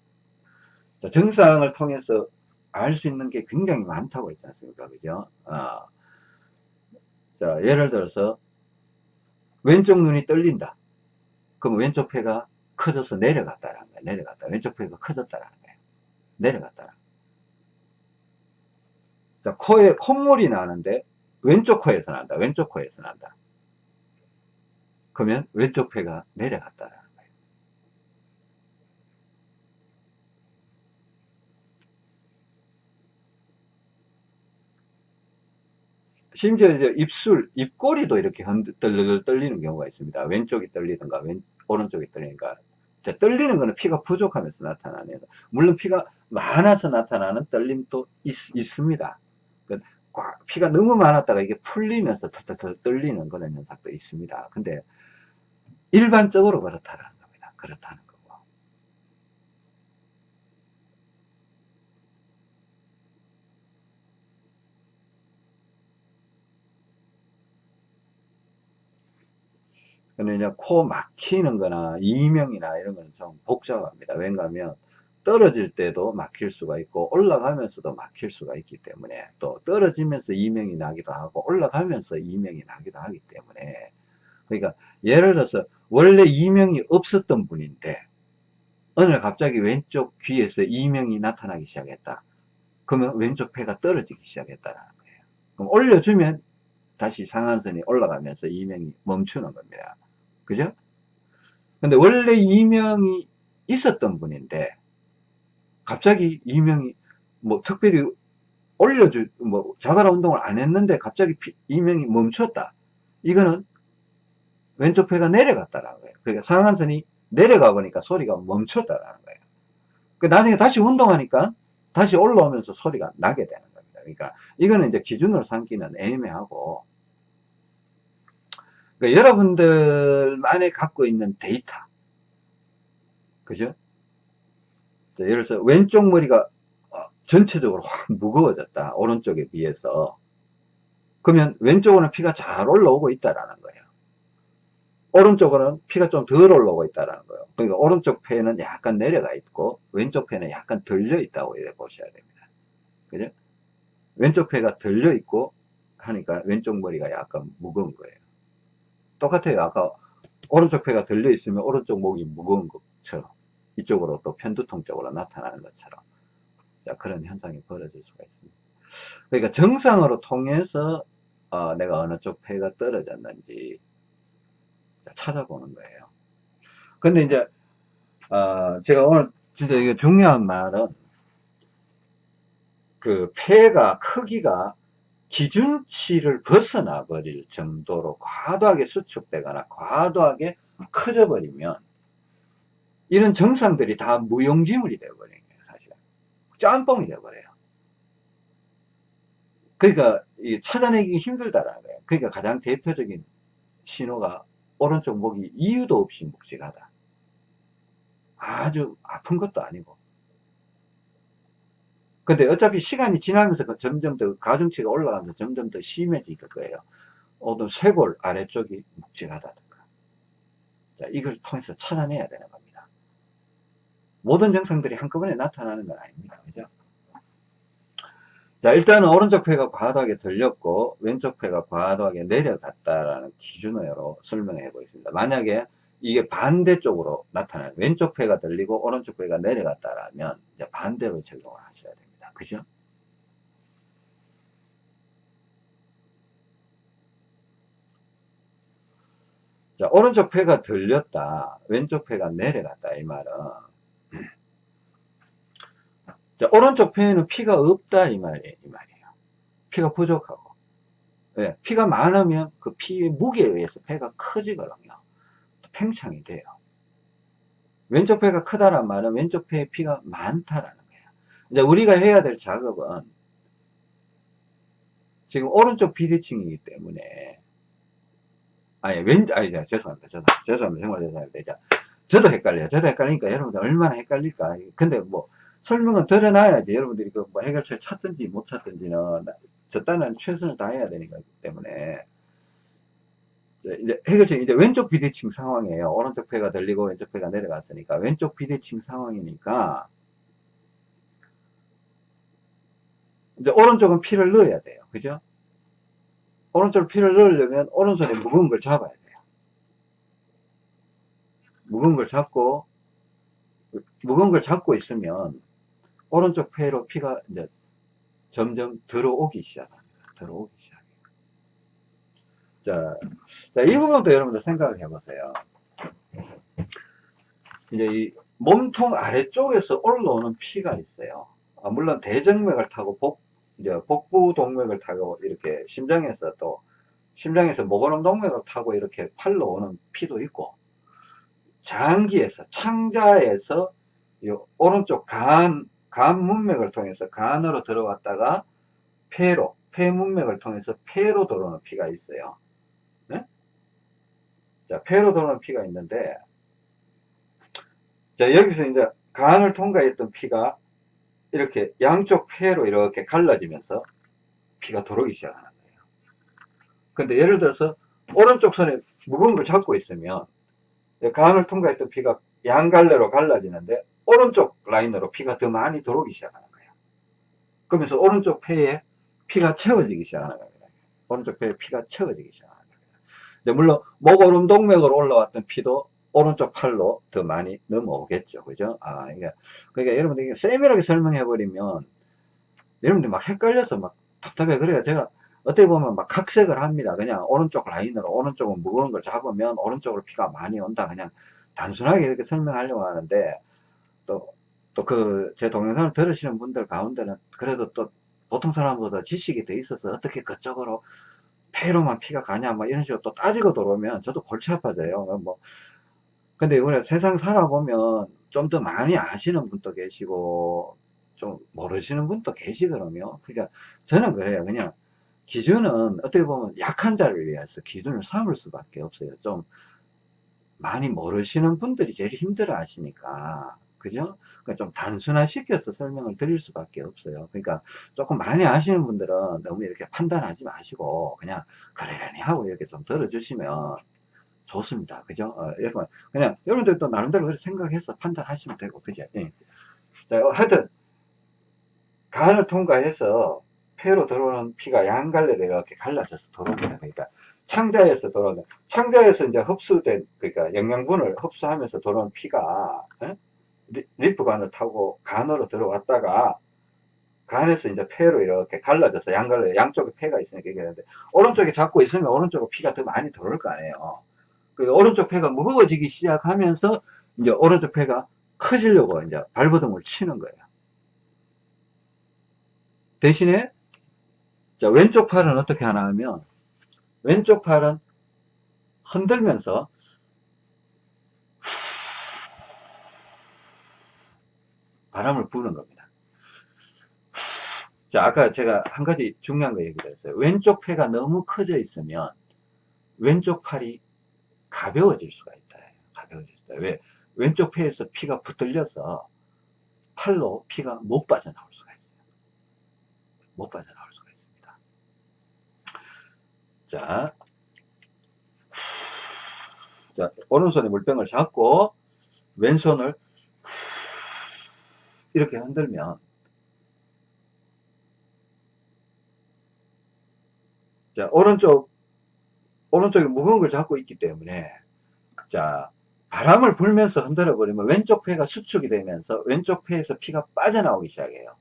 자, 정상을 통해서 알 수 있는 게 굉장히 많다고 했지 않습니까? 그죠? 어. 자, 예를 들어서, 왼쪽 눈이 떨린다. 그럼 왼쪽 폐가 커져서 내려갔다라는 거예요. 내려갔다. 왼쪽 폐가 커졌다라는 거예요. 내려갔다라. 자, 코에 콧물이 나는데 왼쪽 코에서 난다. 왼쪽 코에서 난다. 그러면 왼쪽 폐가 내려갔다라는 거예요. 심지어 이제 입술, 입꼬리도 이렇게 흔들, 떨리는 경우가 있습니다. 왼쪽이 떨리든가, 왼, 오른쪽이 떨리니까 떨리는 거는 피가 부족하면서 나타나는 물론 피가 많아서 나타나는 떨림도 있, 습니다 피가 너무 많았다가 이게 풀리면서 덜덜 떨리는 그런 현상도 있습니다. 근데 일반적으로 그렇다는 겁니다. 그렇다는 근데 이제 코 막히는 거나 이명이나 이런 거는 좀 복잡합니다. 왜냐하면 떨어질 때도 막힐 수가 있고 올라가면서도 막힐 수가 있기 때문에 또 떨어지면서 이명이 나기도 하고 올라가면서 이명이 나기도 하기 때문에 그러니까 예를 들어서 원래 이명이 없었던 분인데 날 갑자기 왼쪽 귀에서 이명이 나타나기 시작했다. 그러면 왼쪽 폐가 떨어지기 시작했다는 거예요. 그럼 올려주면 다시 상한선이 올라가면서 이명이 멈추는 겁니다 그죠? 근데 원래 이명이 있었던 분인데 갑자기 이명이 뭐 특별히 올려주 뭐 자바라 운동을 안 했는데 갑자기 피, 이명이 멈췄다. 이거는 왼쪽 폐가 내려갔다라는 거예요. 그러니까 상한선이 내려가 보니까 소리가 멈췄다라는 거예요. 그 나중에 다시 운동하니까 다시 올라오면서 소리가 나게 되는 겁니다. 그러니까 이거는 이제 기준으로 삼기는 애매하고 그러니까 여러분들만이 갖고 있는 데이터. 그죠? 예를 들어서 왼쪽 머리가 어, 전체적으로 확 무거워졌다. 오른쪽에 비해서. 그러면 왼쪽으로는 피가 잘 올라오고 있다라는 거예요. 오른쪽으로는 피가 좀 덜 올라오고 있다라는 거예요. 그러니까 오른쪽 폐는 약간 내려가 있고 왼쪽 폐는 약간 들려 있다고 이렇게 보셔야 됩니다. 그죠? 왼쪽 폐가 들려 있고 하니까 왼쪽 머리가 약간 무거운 거예요 똑같아요. 아까 오른쪽 폐가 들려 있으면 오른쪽 목이 무거운 것처럼 이쪽으로 또 편두통 쪽으로 나타나는 것처럼. 자 그런 현상이 벌어질 수가 있습니다. 그러니까 정상으로 통해서 어, 내가 어느 쪽 폐가 떨어졌는지 찾아보는 거예요. 근데 이제 어, 제가 오늘 진짜 이게 중요한 말은 그 폐가 크기가 기준치를 벗어나 버릴 정도로 과도하게 수축되거나 과도하게 커져 버리면 이런 정상들이 다 무용지물이 되어버리는 거예요, 사실. 짬뽕이 되어버려요. 그러니까 찾아내기 힘들다라는 거예요. 그러니까 가장 대표적인 신호가 오른쪽 목이 이유도 없이 묵직하다. 아주 아픈 것도 아니고. 근데 어차피 시간이 지나면서 그 점점 더 가중치가 올라가면서 점점 더 심해질 거예요. 어떤 쇄골 아래쪽이 묵직하다든가. 자, 이걸 통해서 찾아내야 되는 겁니다. 모든 증상들이 한꺼번에 나타나는 건 아닙니다. 그죠? 자, 일단은 오른쪽 폐가 과도하게 들렸고, 왼쪽 폐가 과도하게 내려갔다라는 기준으로 설명해 보겠습니다. 만약에 이게 반대쪽으로 나타나요. 왼쪽 폐가 들리고, 오른쪽 폐가 내려갔다라면, 이제 반대로 적용을 하셔야 됩니다. 그죠? 자, 오른쪽 폐가 들렸다, 왼쪽 폐가 내려갔다, 이 말은, 자, 오른쪽 폐에는 피가 없다 이 말이에요. 이 말이에요. 피가 부족하고. 네, 피가 많으면 그 피의 무게에 의해서 폐가 커지거든요. 팽창이 돼요. 왼쪽 폐가 크다란 말은 왼쪽 폐에 피가 많다라는. 이제 우리가 해야 될 작업은 지금 오른쪽 비대칭이기 때문에 아니 왼 아니 죄송합니다. 죄송합니다. 죄송합니다. 정말 죄송합니다. 저도 헷갈려요. 저도 헷갈리니까 여러분들 얼마나 헷갈릴까. 근데 뭐 설명은 드려놔야지 여러분들이 그 뭐 해결책 찾든지 못 찾든지는 저 딴은 최선을 다해야 되니까 때문에 이제 해결책 이제 왼쪽 비대칭 상황이에요. 오른쪽 폐가 들리고 왼쪽 폐가 내려갔으니까 왼쪽 비대칭 상황이니까 이제 오른쪽은 피를 넣어야 돼요. 그죠? 오른쪽 피를 넣으려면 오른손에 무거운 걸 잡아야 돼요. 무거운 걸 잡고 무거운 걸 잡고 있으면 오른쪽 폐로 피가 이제 점점 들어오기 시작합니다. 들어오기 시작해요. 자, 자, 이 부분도 여러분들 생각을 해보세요. 이제 이 몸통 아래쪽에서 올라오는 피가 있어요. 아, 물론 대정맥을 타고 복, 이제 복부 동맥을 타고 이렇게 심장에서 또 심장에서 목원음 동맥을 타고 이렇게 팔로 오는 피도 있고 장기에서 창자에서 오른쪽 간, 간 문맥을 통해서 간으로 들어왔다가 폐로, 폐 문맥을 통해서 폐로 들어오는 피가 있어요. 네? 자, 폐로 들어오는 피가 있는데, 자, 여기서 이제 간을 통과했던 피가 이렇게 양쪽 폐로 이렇게 갈라지면서 피가 들어오기 시작하는 거예요. 근데 예를 들어서 오른쪽 손에 무거운 걸 잡고 있으면 간을 통과했던 피가 양갈래로 갈라지는데 오른쪽 라인으로 피가 더 많이 들어오기 시작하는 거예요. 그러면서 오른쪽 폐에 피가 채워지기 시작하는 겁니다. 오른쪽 폐에 피가 채워지기 시작하는 겁니다. 물론 목 오른동맥으로 올라왔던 피도 오른쪽 팔로 더 많이 넘어오겠죠. 그죠? 아, 이게, 그러니까 여러분들 이게 세밀하게 설명해 버리면 여러분들 막 헷갈려서 막 답답해. 그래요. 제가 어떻게 보면 막 각색을 합니다. 그냥 오른쪽 라인으로 오른쪽은 무거운 걸 잡으면 오른쪽으로 피가 많이 온다. 그냥 단순하게 이렇게 설명하려고 하는데 또 또 그 제 동영상을 들으시는 분들 가운데는 그래도 또 보통 사람보다 지식이 더 있어서 어떻게 그쪽으로 폐로만 피가 가냐 막 이런 식으로 또 따지고 들어오면 저도 골치 아파져요. 뭐 근데 우리가 세상 살아보면 좀 더 많이 아시는 분도 계시고 좀 모르시는 분도 계시거든요. 그러니까 저는 그래요. 그냥 기준은 어떻게 보면 약한 자를 위해서 기준을 삼을 수밖에 없어요. 좀 많이 모르시는 분들이 제일 힘들어 하시니까. 그죠? 그러니까 좀 단순화시켜서 설명을 드릴 수밖에 없어요. 그러니까 조금 많이 아시는 분들은 너무 이렇게 판단하지 마시고 그냥 그러려니 하고 이렇게 좀 들어주시면 좋습니다. 그죠? 어, 여러분, 그냥 여러분들도 나름대로 생각해서 판단하시면 되고, 그죠? 예. 자, 하여튼, 간을 통과해서 폐로 들어오는 피가 양갈래로 이렇게 갈라져서 들어옵니다. 그러니까 창자에서 들어오는, 창자에서 이제 흡수된, 그러니까 영양분을 흡수하면서 들어오는 피가, 에? 리프관을 타고 간으로 들어왔다가, 간에서 이제 폐로 이렇게 갈라져서 양갈래, 양쪽에 폐가 있으니까 얘기하는데, 오른쪽에 잡고 있으면 오른쪽으로 피가 더 많이 들어올 거 아니에요. 그 오른쪽 폐가 무거워지기 시작하면서 이제 오른쪽 폐가 커지려고 이제 발버둥을 치는 거예요. 대신에 자, 왼쪽 팔은 어떻게 하나 하면 왼쪽 팔은 흔들면서 바람을 부는 겁니다. 자, 아까 제가 한 가지 중요한 거 얘기했어요. 왼쪽 폐가 너무 커져 있으면 왼쪽 팔이 가벼워질 수가 있다. 가벼워질 수가 있다. 왜? 왼쪽 폐에서 피가 붙들려서 팔로 피가 못 빠져나올 수가 있어요. 못 빠져나올 수가 있습니다. 자, 자 오른손에 물병을 잡고 왼손을 이렇게 흔들면 자 오른쪽 오른쪽에 무거운 걸 잡고 있기 때문에 자 바람을 불면서 흔들어 버리면 왼쪽 폐가 수축이 되면서 왼쪽 폐에서 피가 빠져나오기 시작해요.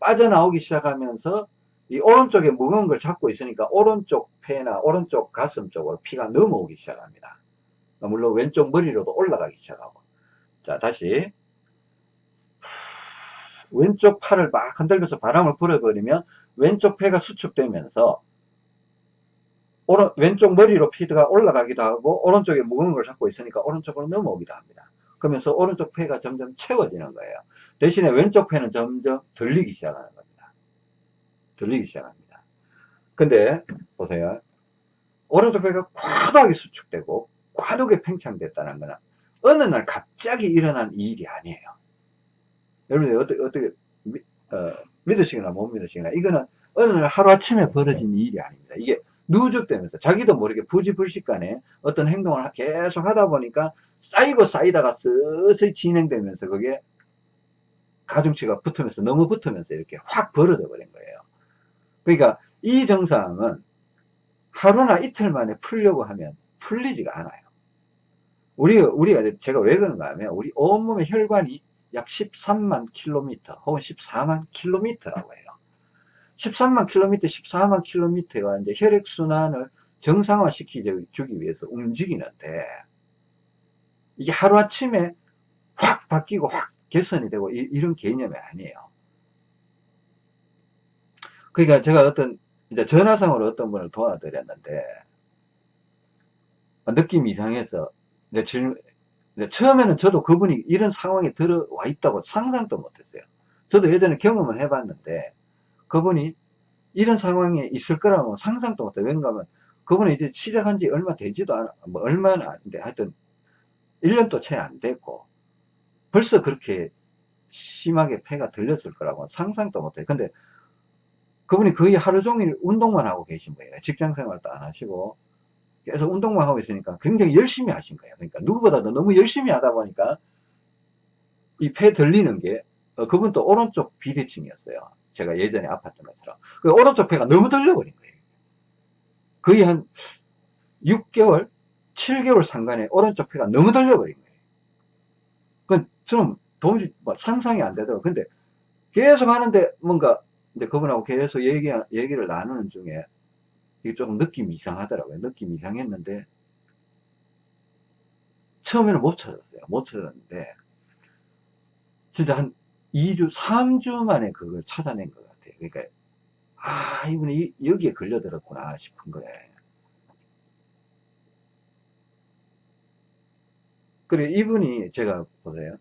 빠져나오기 시작하면서 이 오른쪽에 무거운 걸 잡고 있으니까 오른쪽 폐나 오른쪽 가슴 쪽으로 피가 넘어오기 시작합니다. 물론 왼쪽 머리로도 올라가기 시작하고. 자 다시. 왼쪽 팔을 막 흔들면서 바람을 불어버리면 왼쪽 폐가 수축되면서 오른, 왼쪽 머리로 피드가 올라가기도 하고 오른쪽에 무거운 걸 잡고 있으니까 오른쪽으로 넘어오기도 합니다. 그러면서 오른쪽 폐가 점점 채워지는 거예요. 대신에 왼쪽 폐는 점점 들리기 시작하는 겁니다. 들리기 시작합니다. 근데 보세요. 오른쪽 폐가 과도하게 수축되고 과도하게 팽창됐다는 거는 어느 날 갑자기 일어난 일이 아니에요. 여러분들 어떻게, 어떻게 어, 믿으시거나 못 믿으시거나 이거는 어느 날 하루아침에 벌어진 일이 아닙니다. 이게 누적되면서 자기도 모르게 부지불식간에 어떤 행동을 계속 하다 보니까 쌓이고 쌓이다가 슬슬 진행되면서 그게 가중치가 붙으면서 너무 붙으면서 이렇게 확 벌어져 버린 거예요. 그러니까 이 증상은 하루나 이틀 만에 풀려고 하면 풀리지가 않아요. 우리, 우리가, 제가 왜 그런가 하면, 우리 온몸의 혈관이 약 13만 킬로미터, 혹은 14만 킬로미터라고 해요. 13만 킬로미터, 14만 킬로미터가 이제 혈액순환을 정상화 시키기 위해서 움직이는데, 이게 하루아침에 확 바뀌고 확 개선이 되고 이, 런 개념이 아니에요. 그러니까 제가 어떤 이제 전화상으로 어떤 분을 도와드렸는데 느낌이 이상해서 이제 질, 이제 처음에는 저도 그분이 이런 상황에 들어와 있다고 상상도 못했어요. 저도 예전에 경험을 해봤는데 그분이 이런 상황에 있을 거라고 상상도 못해. 왠가 하면 그분이 이제 시작한 지 얼마 되지도 않아, 뭐 얼마나 안 돼. 하여튼 1년도 채 안 됐고 벌써 그렇게 심하게 폐가 들렸을 거라고 상상도 못해. 근데 그분이 거의 하루 종일 운동만 하고 계신 거예요. 직장 생활도 안 하시고 계속 운동만 하고 있으니까 굉장히 열심히 하신 거예요. 그러니까 누구보다도 너무 열심히 하다 보니까 이 폐 들리는 게 어, 그분도 오른쪽 비대칭이었어요. 제가 예전에 아팠던 것처럼. 그 오른쪽 폐가 너무 들려버린 거예요. 거의 한 6개월, 7개월 상간에 오른쪽 폐가 너무 들려버린 거예요. 그건 저는 도무지 뭐 상상이 안 되더라고요. 근데 계속 하는데 뭔가 이제 그분하고 계속 얘기, 얘기를 나누는 중에 이게 조금 느낌이 이상하더라고요. 느낌이 이상했는데 처음에는 못 찾았어요. 못 찾았는데 진짜 한 2주, 3주 만에 그걸 찾아낸 것 같아요. 그러니까 아 이분이 여기에 걸려들었구나 싶은 거예요. 그리고 이분이 제가 보세요.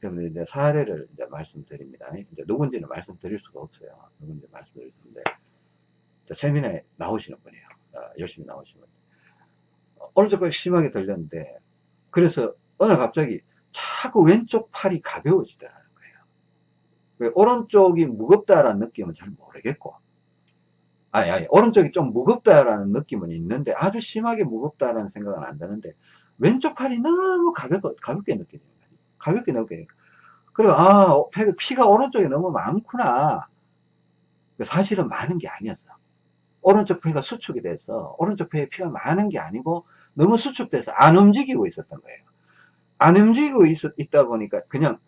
그러면 이제 사례를 이제 말씀드립니다. 이제 누군지는 말씀드릴 수가 없어요. 누군지 말씀드릴 수 없는데 세미나에 나오시는 분이에요. 어, 열심히 나오시는 분. 오른쪽 발 심하게 들렸는데 그래서 어느 갑자기 자꾸 왼쪽 팔이 가벼워지더라는 거예요. 오른쪽이 무겁다라는 느낌은 잘 모르겠고 아니 아니 오른쪽이 좀 무겁다라는 느낌은 있는데 아주 심하게 무겁다라는 생각은 안 드는데 왼쪽 팔이 너무 가볍, 가볍게 느껴져요. 가볍게 느껴요. 그리고 아 피가 오른쪽에 너무 많구나. 사실은 많은 게 아니었어. 오른쪽 폐가 수축이 돼서 오른쪽 폐에 피가 많은 게 아니고 너무 수축돼서 안 움직이고 있었던 거예요. 안 움직이고 있, 있다 보니까 그냥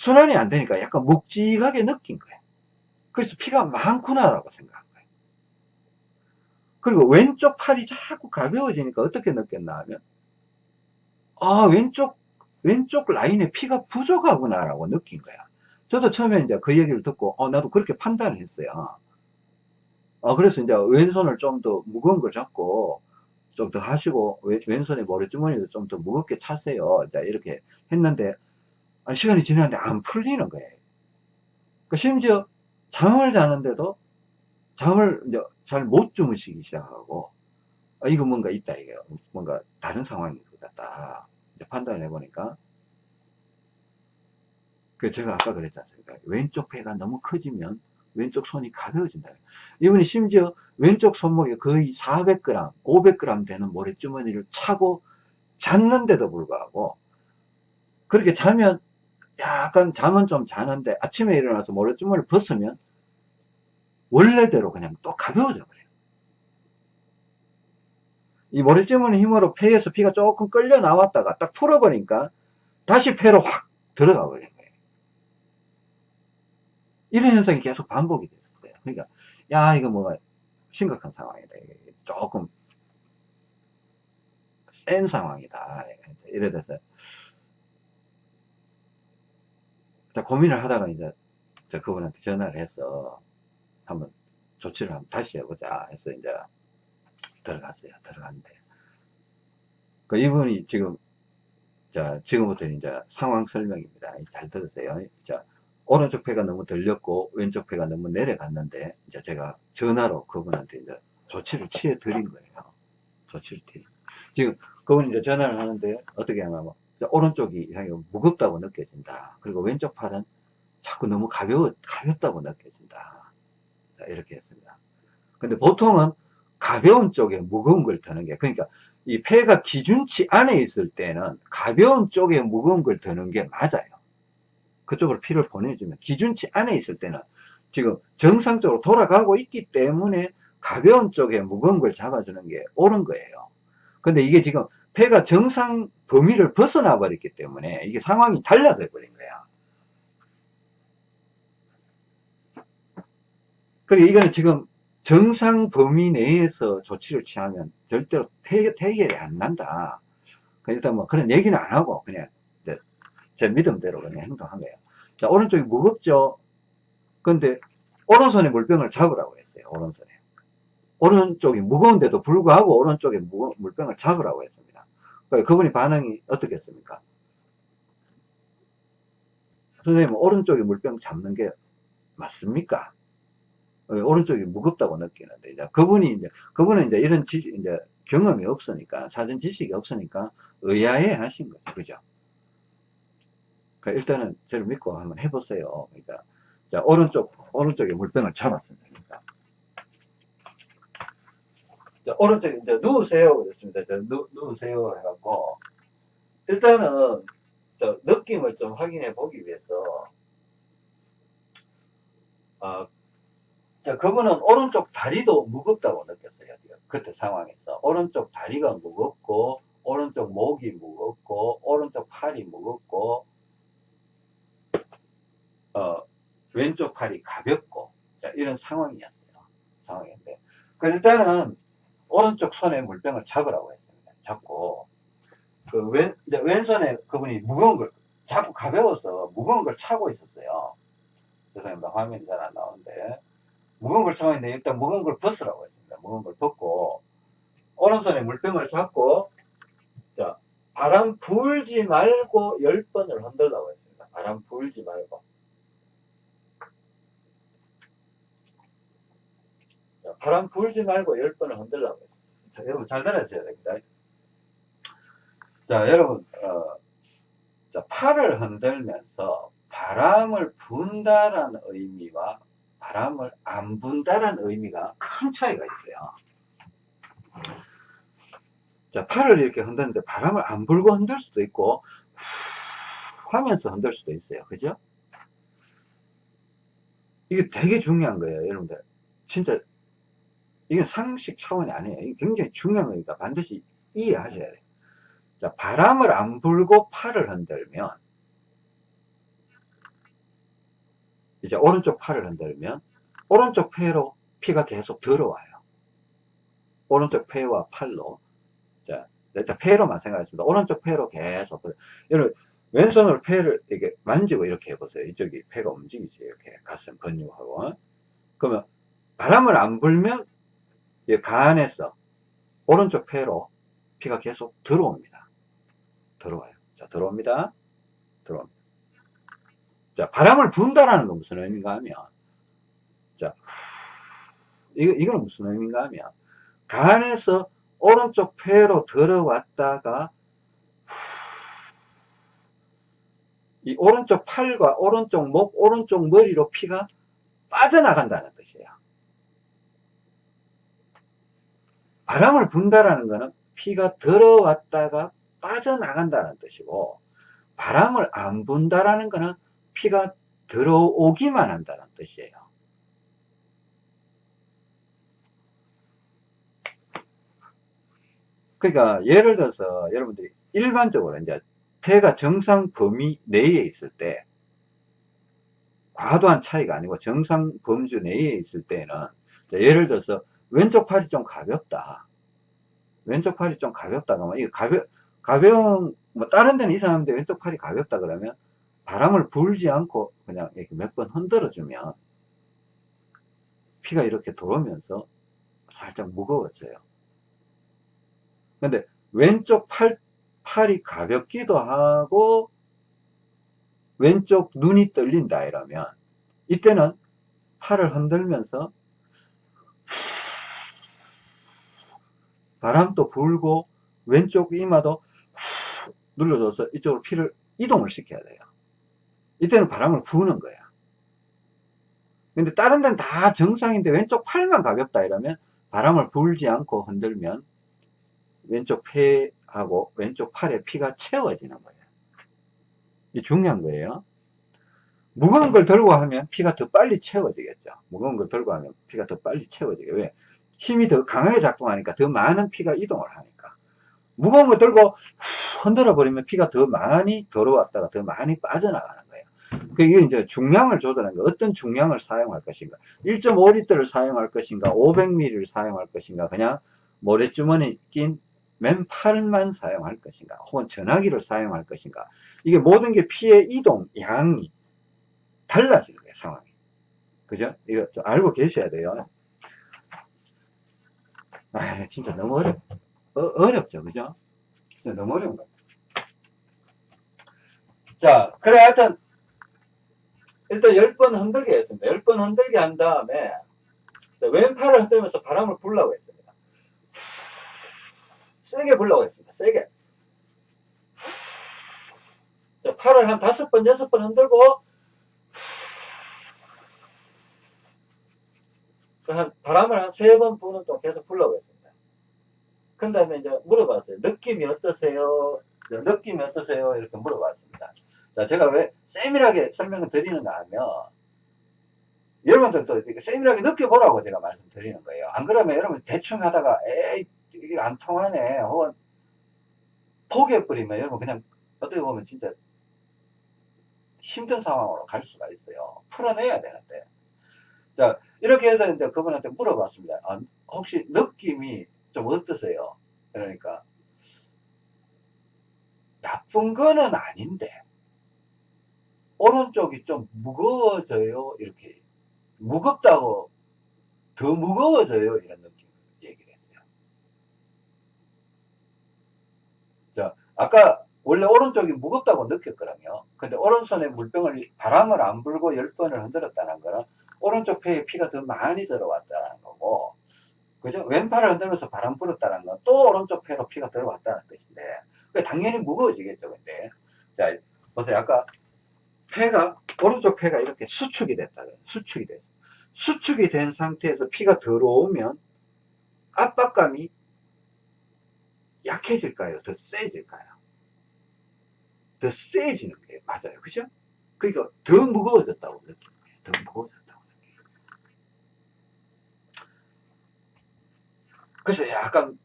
순환이 안 되니까 약간 묵직하게 느낀 거예요. 그래서 피가 많구나라고 생각한 거예요. 그리고 왼쪽 팔이 자꾸 가벼워지니까 어떻게 느꼈나 하면 아 왼쪽 왼쪽 라인에 피가 부족하구나라고 느낀 거야. 저도 처음에 이제 그 얘기를 듣고 어 나도 그렇게 판단을 했어요. 어, 그래서 이제 왼손을 좀 더 무거운 걸 잡고 좀 더 하시고 왼, 손에 머리주머니도 좀 더 무겁게 차세요. 자, 이렇게 했는데 시간이 지났는데 안 풀리는 거예요. 그 심지어 잠을 자는데도 잠을 잘 못 주무시기 시작하고 아, 이거 뭔가 있다 이게 뭔가 다른 상황인 것 같다. 이제 판단을 해보니까 그 제가 아까 그랬지 않습니까? 왼쪽 배가 너무 커지면 왼쪽 손이 가벼워진다. 이분이 심지어 왼쪽 손목에 거의 400g, 500g 되는 모래주머니를 차고 잤는데도 불구하고 그렇게 자면 약간 잠은 좀 자는데 아침에 일어나서 모래주머니를 벗으면 원래대로 그냥 또 가벼워져 버려요. 이 모래주머니 힘으로 폐에서 피가 조금 끌려 나왔다가 딱 풀어버리니까 다시 폐로 확 들어가 버려요. 이런 현상이 계속 반복이 됐어요. 그러니까, 야, 이거 뭐가 심각한 상황이다. 조금 센 상황이다. 이래 돼서. 자, 고민을 하다가 이제 저 그분한테 전화를 해서 한번 조치를 한번 다시 해보자 해서 이제 들어갔어요. 들어갔는데. 그 이분이 지금, 자, 지금부터 이제 상황 설명입니다. 잘 들으세요. 자, 오른쪽 폐가 너무 들렸고 왼쪽 폐가 너무 내려갔는데 이제 제가 전화로 그분한테 이제 조치를 취해 드린 거예요. 조치를 취해. 지금 그분이 이제 전화를 하는데 어떻게 하냐면 오른쪽이 이상히 무겁다고 느껴진다. 그리고 왼쪽 팔은 자꾸 너무 가벼워 가볍다고 느껴진다. 자 이렇게 했습니다. 근데 보통은 가벼운 쪽에 무거운 걸 드는 게 그러니까 이 폐가 기준치 안에 있을 때는 가벼운 쪽에 무거운 걸 드는 게 맞아요. 그쪽으로 피를 보내주면 기준치 안에 있을 때는 지금 정상적으로 돌아가고 있기 때문에 가벼운 쪽에 무거운 걸 잡아주는 게 옳은 거예요. 근데 이게 지금 폐가 정상 범위를 벗어나 버렸기 때문에 이게 상황이 달라져 버린 거야. 그리고 이거는 지금 정상 범위 내에서 조치를 취하면 절대로 해결이 안 난다. 일단 뭐 그런 얘기는 안 하고 그냥 제 믿음대로 그냥 행동한 거예요. 자, 오른쪽이 무겁죠? 근데 오른손에 물병을 잡으라고 했어요. 오른손에. 오른쪽이 무거운데도 불구하고 오른쪽에 물병을 잡으라고 했습니다. 그러니까 그분이 반응이 어떻겠습니까? 선생님, 오른쪽에 물병 잡는 게 맞습니까? 오른쪽이 무겁다고 느끼는데, 이제 그분이 이제, 그분은 이제 이런 지식, 이제 경험이 없으니까, 사전 지식이 없으니까 의아해 하신 거죠. 그죠? 그러니까 일단은 저를 믿고 한번 해보세요. 그러니까 자 오른쪽 오른쪽에 물병을 잡았습니다. 그러니까 자, 오른쪽 이제 누우세요 그랬습니다. 자, 누, 누우세요 해갖고 일단은 저 느낌을 좀 확인해 보기 위해서 아, 자, 그분은 오른쪽 다리도 무겁다고 느꼈어요. 그때 상황에서. 오른쪽 다리가 무겁고, 오른쪽 목이 무겁고, 오른쪽 팔이 무겁고, 어, 왼쪽 팔이 가볍고, 자, 이런 상황이었어요. 상황인데. 그 일단은, 오른쪽 손에 물병을 잡으라고 했습니다. 잡고, 그 왼, 왼손에 그분이 무거운 걸, 자꾸 가벼워서 무거운 걸 차고 있었어요. 죄송합니다. 화면이 잘 안 나오는데. 무거운 걸 차고 있는데 일단 무거운 걸 벗으라고 했습니다. 무거운 걸 벗고, 오른손에 물병을 잡고, 자, 바람 불지 말고 10번을 흔들라고 했습니다. 바람 불지 말고. 바람 불지 말고 10번을 흔들라고 했습니다. 자, 여러분 잘 들어주셔야 됩니다. 자, 여러분, 어, 자, 팔을 흔들면서 바람을 분다라는 의미와 바람을 안 분다라는 의미가 큰 차이가 있어요. 자, 팔을 이렇게 흔드는데 바람을 안 불고 흔들 수도 있고, 후 하면서 흔들 수도 있어요. 그죠? 이게 되게 중요한 거예요, 여러분들. 진짜, 이건 상식 차원이 아니에요. 이게 굉장히 중요한 거니까 반드시 이해하셔야 돼요. 자, 바람을 안 불고 팔을 흔들면, 이제 오른쪽 팔을 흔들면, 오른쪽 폐로 피가 계속 들어와요. 오른쪽 폐와 팔로. 자, 일단 폐로만 생각했습니다. 오른쪽 폐로 계속. 여러분, 왼손으로 폐를 이렇게 만지고 이렇게 해보세요. 이쪽이 폐가 움직이지. 이렇게 가슴 근육하고. 그러면 바람을 안 불면, 가안에서 오른쪽 폐로 피가 계속 들어옵니다. 들어와요. 자, 들어옵니다. 들어옵니다. 자, 바람을 분다라는 건 무슨 의미인가 하면, 자, 이거, 이거는 무슨 의미인가 하면, 간에서 오른쪽 폐로 들어왔다가, 이 오른쪽 팔과 오른쪽 목, 오른쪽 머리로 피가 빠져나간다는 뜻이에요. 바람을 분다라는 것은 피가 들어왔다가 빠져나간다는 뜻이고, 바람을 안 분다라는 것은 피가 들어오기만 한다는 뜻이에요. 그러니까 예를 들어서 여러분들이 일반적으로 이제 폐가 정상 범위 내에 있을 때 과도한 차이가 아니고 정상 범주 내에 있을 때는 예를 들어서 왼쪽 팔이 좀 가볍다. 왼쪽 팔이 좀 가볍다 그러면 이거 가벼 가벼운 뭐 다른 데는 이상한데 왼쪽 팔이 가볍다 그러면 바람을 불지 않고 그냥 이렇게 몇 번 흔들어 주면 피가 이렇게 들어오면서 살짝 무거워져요. 근데 왼쪽 팔, 팔이 가볍기도 하고 왼쪽 눈이 떨린다 이러면 이때는 팔을 흔들면서 바람도 불고 왼쪽 이마도 눌러줘서 이쪽으로 피를 이동을 시켜야 돼요. 이때는 바람을 부는 거야. 근데 다른 데는 다 정상인데 왼쪽 팔만 가볍다 이러면 바람을 불지 않고 흔들면 왼쪽 폐하고 왼쪽 팔에 피가 채워지는 거예요. 이 중요한 거예요. 무거운 걸 들고 하면 피가 더 빨리 채워지겠죠. 무거운 걸 들고 하면 피가 더 빨리 채워지게. 왜? 힘이 더 강하게 작동하니까 더 많은 피가 이동을 하니까. 무거운 걸 들고 흔들어 버리면 피가 더 많이 들어왔다가 더 많이 빠져나가는 거예요. 그 이게 이제 중량을 조절하는 거. 어떤 중량을 사용할 것인가. 1.5리터를 사용할 것인가, 500ml를 사용할 것인가, 그냥 모래주머니 낀 맨팔만 사용할 것인가 혹은 전화기를 사용할 것인가 이게 모든 게 피의 이동 양이 달라지는 거예요 상황이 그죠 이거 좀 알고 계셔야 돼요 아 진짜 너무 어렵 어, 렵죠. 그죠? 진짜 너무 어려운 거자 그래 하여튼 일단 10번 흔들게 했습니다. 10번 흔들게 한 다음에 왼팔을 흔들면서 바람을 불라고 했습니다. 세게 불라고 했습니다. 세게. 자, 팔을 한 다섯 번, 여섯 번 흔들고, 한 바람을 한 세 번 부는 동안 계속 불라고 했습니다. 그 다음에 이제 물어봤어요. 느낌이 어떠세요? 네, 느낌이 어떠세요? 이렇게 물어봤습니다. 자, 제가 왜 세밀하게 설명을 드리는가 하면, 여러분들도 이렇게 세밀하게 느껴보라고 제가 말씀드리는 거예요. 안 그러면 여러분 대충 하다가, 에이, 이게 안 통하네. 혹은 포기해버리면 여러분 그냥 어떻게 보면 진짜 힘든 상황으로 갈 수가 있어요. 풀어내야 되는데. 자, 이렇게 해서 이제 그분한테 물어봤습니다. 아, 혹시 느낌이 좀 어떠세요? 그러니까, 나쁜 거는 아닌데, 오른쪽이 좀 무거워져요. 이렇게. 무겁다고, 더 무거워져요. 이런 느낌 얘기를 했어요. 자, 아까 원래 오른쪽이 무겁다고 느꼈거든요. 근데 오른손에 물병을 바람을 안 불고 10번을 흔들었다는 거는 오른쪽 폐에 피가 더 많이 들어왔다는 거고, 그죠? 왼팔을 흔들면서 바람 불었다는 건 또 오른쪽 폐로 피가 들어왔다는 뜻인데, 그 당연히 무거워지겠죠, 근데. 자, 보세요. 아까 폐가, 오른쪽 폐가 이렇게 수축이 됐다. 수축이 됐어. 수축이 된 상태에서 피가 들어오면 압박감이 약해질까요? 더 세질까요? 더 세지는 게 맞아요. 그죠? 그러니까 더 무거워졌다고 느끼는 거예요. 더 무거워졌다고 느끼는 거예요. 그래서 약간,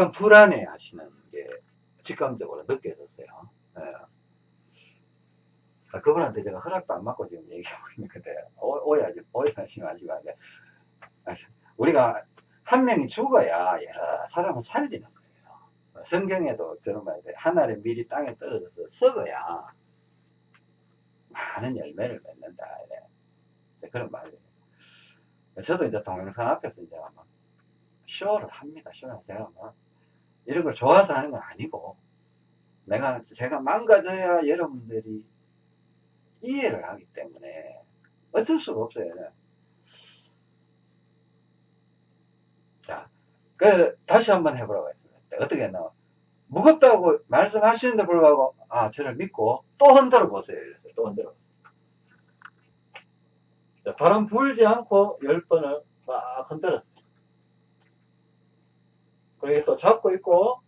약간 불안해 하시는 게 직감적으로 느껴졌어요. 예. 아, 그분한테 제가 허락도 안 받고 지금 얘기하고 있는 건데, 오- 오해하지, 오해하지 마시고, 네. 아, 우리가 한 명이 죽어야 여러 사람을 살리는 거예요. 성경에도 저런 말이 돼. 하늘에 밀이 땅에 떨어져서 썩어야 많은 열매를 맺는다. 이래. 이제 그런 말이에요. 저도 이제 동영상 앞에서 이제 막 쇼를 합니다. 쇼를 제가 막 이런 걸 좋아서 하는 건 아니고 내가 제가 망가져야 여러분들이 이해를 하기 때문에 어쩔 수가 없어요. 자, 그 다시 한번 해보라고 했습니다. 어떻게 했나? 무겁다고 말씀하시는데 불구하고 아 저를 믿고 또 흔들어 보세요. 이랬어요. 또 흔들어 보세요. 자, 바람 불지 않고 열 번을 막 흔들었어요. 그리고 또 잡고 있고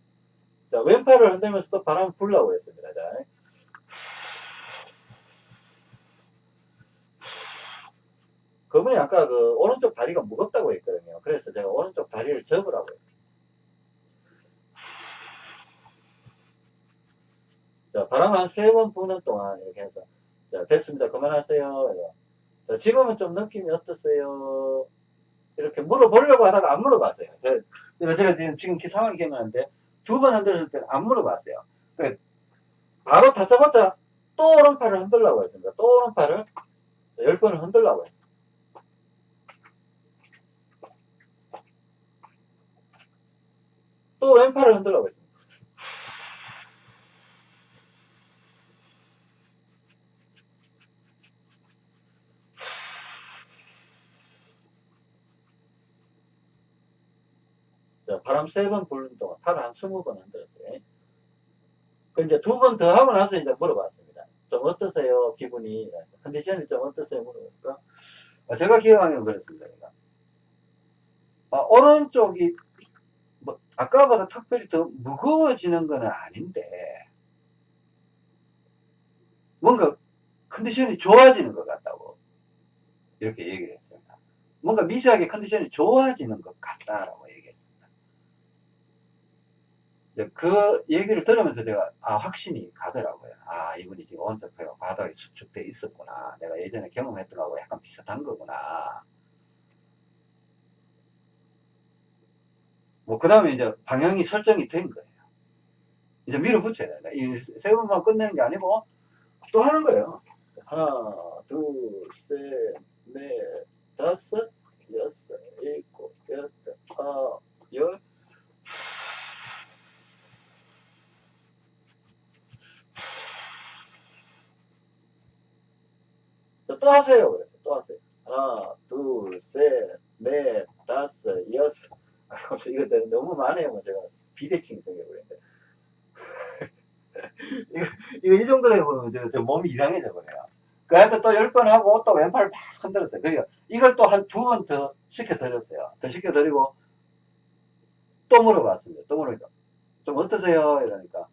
자 왼팔을 흔들면서 또 바람 불라고 했습니다. 자. 그분이 아까 그 오른쪽 다리가 무겁다고 했거든요. 그래서 제가 오른쪽 다리를 접으라고 했어요. 자, 바람 한 세 번 부는 동안 이렇게 해서 자, 됐습니다. 그만하세요. 자, 지금은 좀 느낌이 어떠세요? 이렇게 물어보려고 하다가 안 물어봤어요. 제- 제가, 제가 지금, 지금 그 상황이 기억나는데 두 번 흔들었을 때는 안 물어봤어요. 그 바로 다짜고짜 또 오른팔을 흔들라고 했습니다. 또 오른팔을 자, 열 번을 흔들라고 했어요. 또 왼팔을 흔들라고 했습니다. 자, 바람 세번 부는 동안 팔을 한 스무 번 흔들었어요. 그 이제 두 번 더 하고 나서 이제 물어봤습니다. 좀 어떠세요? 기분이, 컨디션이 좀 어떠세요? 물어보니까. 아, 제가 기억하기로는 그랬습니다. 제가. 아, 오른쪽이, 뭐, 아까보다 특별히 더 무거워지는 건 아닌데, 뭔가 컨디션이 좋아지는 것 같다고, 이렇게 얘기를 했습니다. 뭔가 미세하게 컨디션이 좋아지는 것 같다라고. 이제 그 얘기를 들으면서 제가, 아, 확신이 가더라고요. 아, 이분이 지금 폐가 바닥에 수축돼 있었구나. 내가 예전에 경험했던 거하고 약간 비슷한 거구나. 뭐, 그 다음에 이제 방향이 설정이 된 거예요. 이제 밀어붙여야 된다. 이세 번만 끝내는 게 아니고, 또 하는 거예요. 하나, 둘, 셋, 넷, 다섯, 일곱, 여덟, 아홉, 열. 자, 또 하세요. 그래서 또 하세요. 하나, 둘, 셋, 넷, 다섯, 여섯. 아, 그래서 이거 내가 너무 많아요. 뭐 제가 비대칭이 생겨버렸는데. 이거, 이거 이 정도로 해보면 저, 저 몸이 이상해져 버려요. 그한테 또열 번 하고 또 왼팔 막 흔들었어요. 그러니까 이걸 또 한 두 번 더 시켜드렸어요. 더 시켜드리고 또 물어봤습니다. 또 물으니까 좀 어떠세요? 이러니까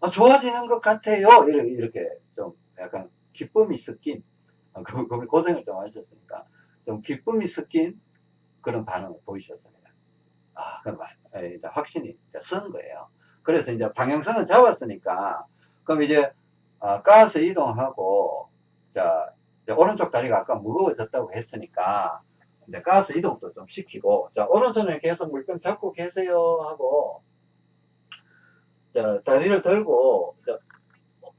아, 좋아지는 것 같아요. 이렇게, 이렇게 좀 약간 기쁨이 섞인 아, 그, 그 고생을 좀 하셨으니까 좀 기쁨이 섞인 그런 반응을 보이셨습니다. 아, 이제 확신이 선 거예요. 그래서 이제 방향성을 잡았으니까 그럼 이제 아, 가스 이동하고 자 오른쪽 다리가 아까 무거워졌다고 했으니까 이제 가스 이동도 좀 시키고 자 오른손에 계속 물병 잡고 계세요 하고 자 다리를 들고 자,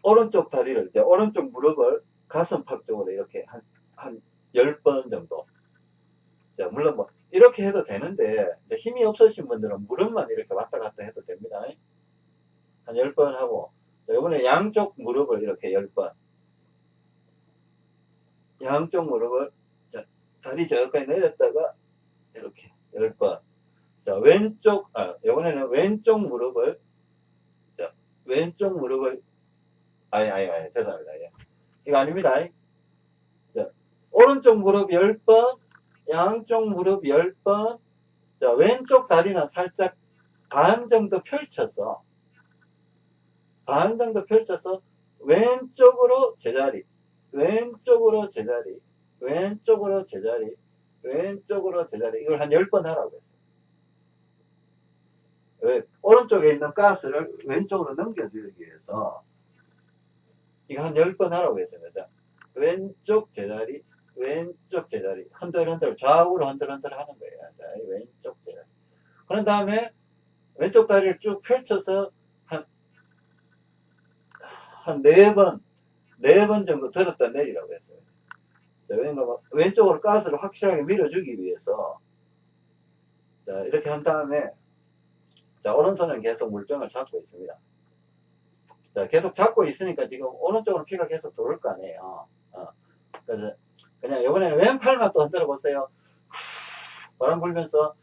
오른쪽 다리를 이제 오른쪽 무릎을 가슴팍 쪽으로 이렇게 한한 10번 정도 자 물론 뭐 이렇게 해도 되는데 힘이 없으신 분들은 무릎만 이렇게 왔다 갔다 해도 됩니다. 한 10번 하고 자, 이번에 양쪽 무릎을 이렇게 10번. 양쪽 무릎을 자, 다리 저까지 내렸다가 이렇게 10번. 자 왼쪽 아 이번에는 왼쪽 무릎을 자 왼쪽 무릎을 아니 아니 아니 죄송합니다. 예. 이거 아닙니다. 자 오른쪽 무릎 10번 양쪽 무릎 10번 자 왼쪽 다리는 살짝 반 정도 펼쳐서 반 정도 펼쳐서 왼쪽으로 제자리 왼쪽으로 제자리 왼쪽으로 제자리 왼쪽으로 제자리. 이걸 한 10번 하라고 했어요. 왜? 오른쪽에 있는 가스를 왼쪽으로 넘겨주기 위해서 이거 한 10번 하라고 했습니다 왼쪽 제자리 왼쪽 제자리 흔들흔들 좌우로 흔들흔들 하는 거예요 자, 왼쪽 제자리 그런 다음에 왼쪽 다리를 쭉 펼쳐서 한 한 네 번, 네 번 정도 들었다 내리라고 했어요. 자, 왼쪽, 왼쪽으로 가스를 확실하게 밀어주기 위해서, 자, 이렇게 한 다음에, 자, 오른손은 계속 물병을 잡고 있습니다. 자, 계속 잡고 있으니까 지금 오른쪽으로 피가 계속 돌을 거 아니에요. 어. 그래서, 그냥 이번에는 왼팔만 또 흔들어 보세요. 바람 불면서,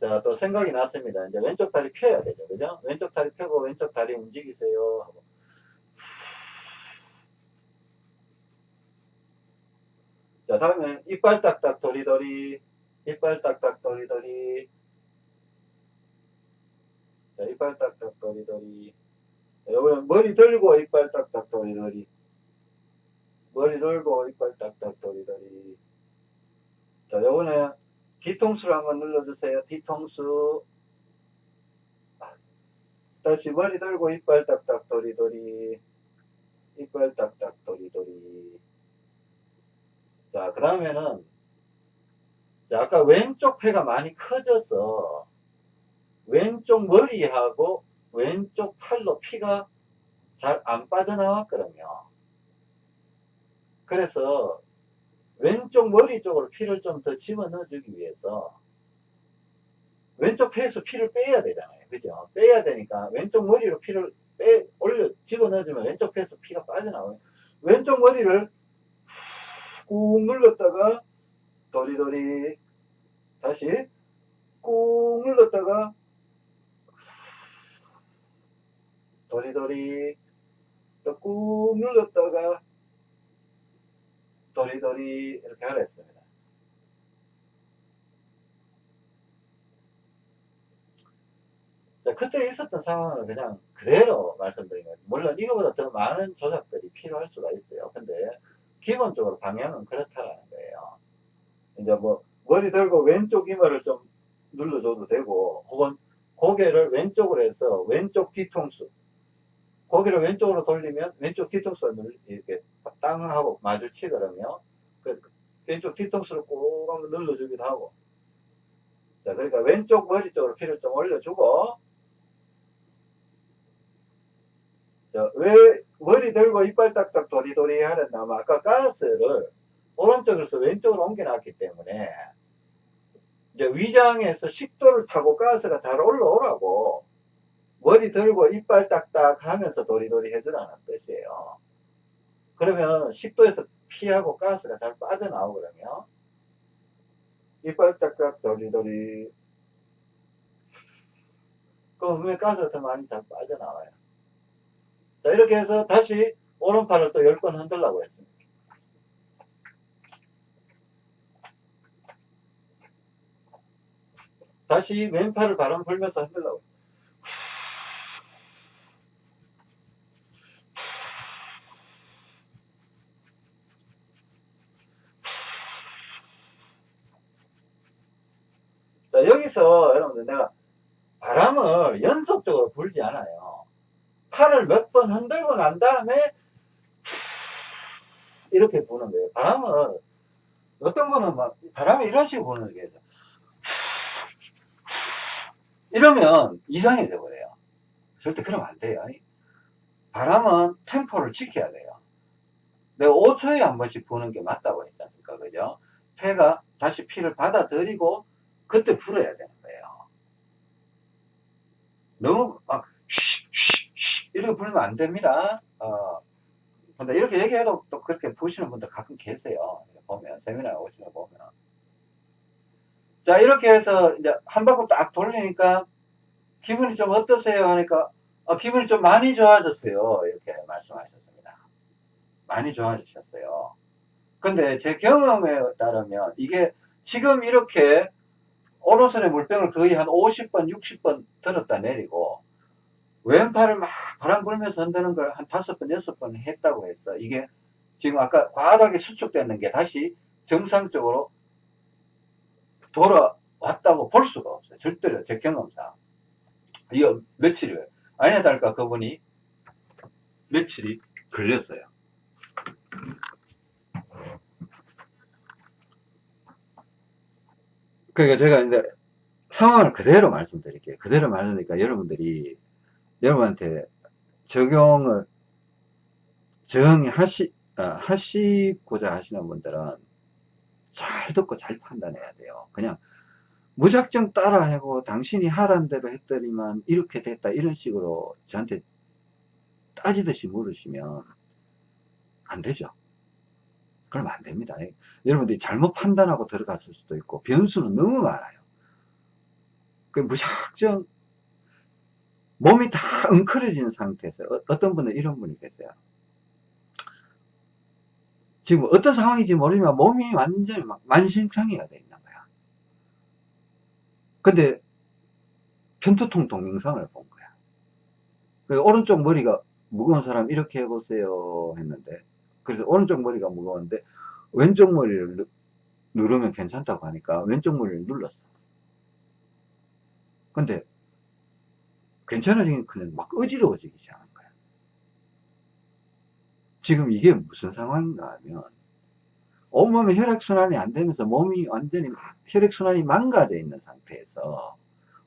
자, 또 생각이 났습니다. 이제 왼쪽 다리 펴야 되죠. 그죠? 왼쪽 다리 펴고 왼쪽 다리 움직이세요. 하고. 자, 다음에 이빨 딱딱 도리도리. 이빨 딱딱 도리도리. 자, 이빨 딱딱 도리도리. 여러분, 머리 들고 이빨 딱딱 도리도리. 머리 들고 이빨 딱딱 도리도리. 자, 요번에 뒤통수를 한번 눌러주세요. 뒤통수. 다시 머리 들고 이빨 딱딱 도리도리. 이빨 딱딱 도리도리. 자, 그 다음에는, 자, 아까 왼쪽 폐가 많이 커져서, 왼쪽 머리하고 왼쪽 팔로 피가 잘 안 빠져나왔거든요. 그래서, 왼쪽 머리 쪽으로 피를 좀 더 집어넣어 주기 위해서 왼쪽 폐에서 피를 빼야 되잖아요. 그죠? 빼야 되니까 왼쪽 머리로 피를 빼, 올려 집어넣어 주면 왼쪽 폐에서 피가 빠져나와요. 왼쪽 머리를 꾹 눌렀다가 도리도리 다시 꾹 눌렀다가 도리도리 또 꾹 눌렀다가 도리도리 이렇게 하라 했습니다. 자, 그때 있었던 상황을 그냥 그대로 말씀드린 거예요. 물론 이거보다 더 많은 조작들이 필요할 수가 있어요. 근데 기본적으로 방향은 그렇다라는 거예요. 이제 뭐 머리 들고 왼쪽 이마를 좀 눌러줘도 되고 혹은 고개를 왼쪽으로 해서 왼쪽 뒤통수 고개를 왼쪽으로 돌리면 왼쪽 뒤통수가 이렇게 땅 하고 마주치거든요. 그래서 왼쪽 뒤통수를 꼭 한번 눌러주기도 하고. 자, 그러니까 왼쪽 머리 쪽으로 피를 좀 올려주고. 자, 왜 머리 들고 이빨 딱딱 도리도리 하랬나면 아까 가스를 오른쪽에서 왼쪽으로 옮겨놨기 때문에 이제 위장에서 식도를 타고 가스가 잘 올라오라고 머리 들고 이빨 딱딱 하면서 도리도리 해주라는 뜻이에요. 그러면 식도에서 피하고 가스가 잘 빠져나오거든요. 이빨 딱딱 도리도리 그럼 왜 가스가 더 많이 잘 빠져나와요. 자 이렇게 해서 다시 오른팔을 또열번 흔들라고 했습니다. 다시 왼팔을 바람 불면서 흔들라고 내가 바람을 연속적으로 불지 않아요. 팔을 몇 번 흔들고 난 다음에 이렇게 부는 거예요. 바람을 어떤 분은 막 바람이 이런 식으로 부는 게 있어요. 이러면 이상해져 버려요. 절대 그러면 안 돼요. 바람은 템포를 지켜야 돼요. 내가 5초에 한 번씩 부는 게 맞다고 했지 않습니까? 그죠? 폐가 다시 피를 받아들이고 그때 불어야 거예요. 너무 막 쉬, 쉬, 쉬 이렇게 불면 안 됩니다. 어, 근데 이렇게 얘기해도 또 그렇게 보시는 분들 가끔 계세요. 보면 세미나 오시면 보면. 자 이렇게 해서 이제 한 바퀴 딱 돌리니까 기분이 좀 어떠세요? 하니까 어, 기분이 좀 많이 좋아졌어요. 이렇게 말씀하셨습니다. 많이 좋아지셨어요. 근데 제 경험에 따르면 이게 지금 이렇게 오른손에 물병을 거의 한 50번 60번 들었다 내리고 왼팔을 막 바람 불면서 흔드는 걸 한 다섯 번 여섯 번 했다고 했어 이게 지금 아까 과하게 수축되는 게 다시 정상적으로 돌아왔다고 볼 수가 없어요. 절대로 제 경험상. 이거 며칠을 아니야 달까 그분이 며칠이 걸렸어요. 그러니까 제가 이제 상황을 그대로 말씀드릴게요. 그대로 말하니까 여러분들이 여러분한테 적용을 정하시 어, 하시고자 하시는 분들은 잘 듣고 잘 판단해야 돼요. 그냥 무작정 따라 하고 당신이 하라는 대로 했더니만 이렇게 됐다 이런 식으로 저한테 따지듯이 물으시면 안 되죠. 그러면 안 됩니다. 여러분들이 잘못 판단하고 들어갔을 수도 있고 변수는 너무 많아요. 그 무작정 몸이 다 엉클어지는 상태에서 어, 떤 분은 이런 분이 계세요. 지금 어떤 상황인지 모르지만 몸이 완전히 막 만신창이가 돼 있는 거야. 근데 편두통 동영상을 본 거야. 그 오른쪽 머리가 무거운 사람 이렇게 해보세요 했는데 그래서 오른쪽 머리가 무거운데 왼쪽 머리를 누르면 괜찮다고 하니까 왼쪽 머리를 눌렀어. 근데 괜찮아지니까 막 어지러워지기 시작한 거야. 지금 이게 무슨 상황인가 하면 온몸에 혈액순환이 안 되면서 몸이 완전히 혈액순환이 망가져 있는 상태에서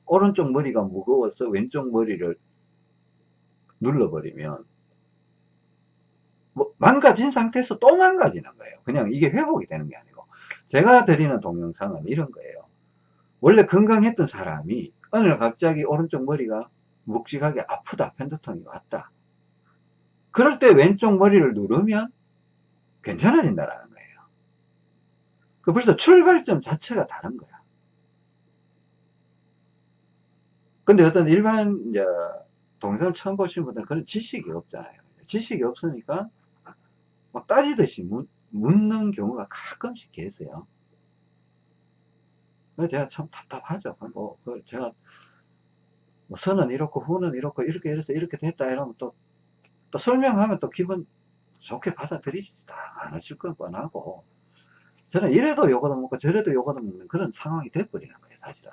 오른쪽 머리가 무거워서 왼쪽 머리를 눌러버리면 뭐 망가진 상태에서 또 망가지는 거예요. 그냥 이게 회복이 되는 게 아니고. 제가 드리는 동영상은 이런 거예요. 원래 건강했던 사람이 어느 날 갑자기 오른쪽 머리가 묵직하게 아프다 편두통이 왔다. 그럴 때 왼쪽 머리를 누르면 괜찮아진다라는 거예요. 그 벌써 출발점 자체가 다른 거야. 근데 어떤 일반 이제 동영상을 처음 보시는 분들은 그런 지식이 없잖아요. 지식이 없으니까 막 따지듯이 묻, 는 경우가 가끔씩 계세요. 제가 참 답답하죠. 뭐 제가 뭐 선은 이렇고 후는 이렇고 이렇게 이래서 이렇게 됐다 이러면 또, 또 설명하면 또 기분 좋게 받아들이지 않으실 건 뻔하고. 저는 이래도 요거도 먹고 저래도 요거도 먹는 그런 상황이 돼버리는 거예요 사실은.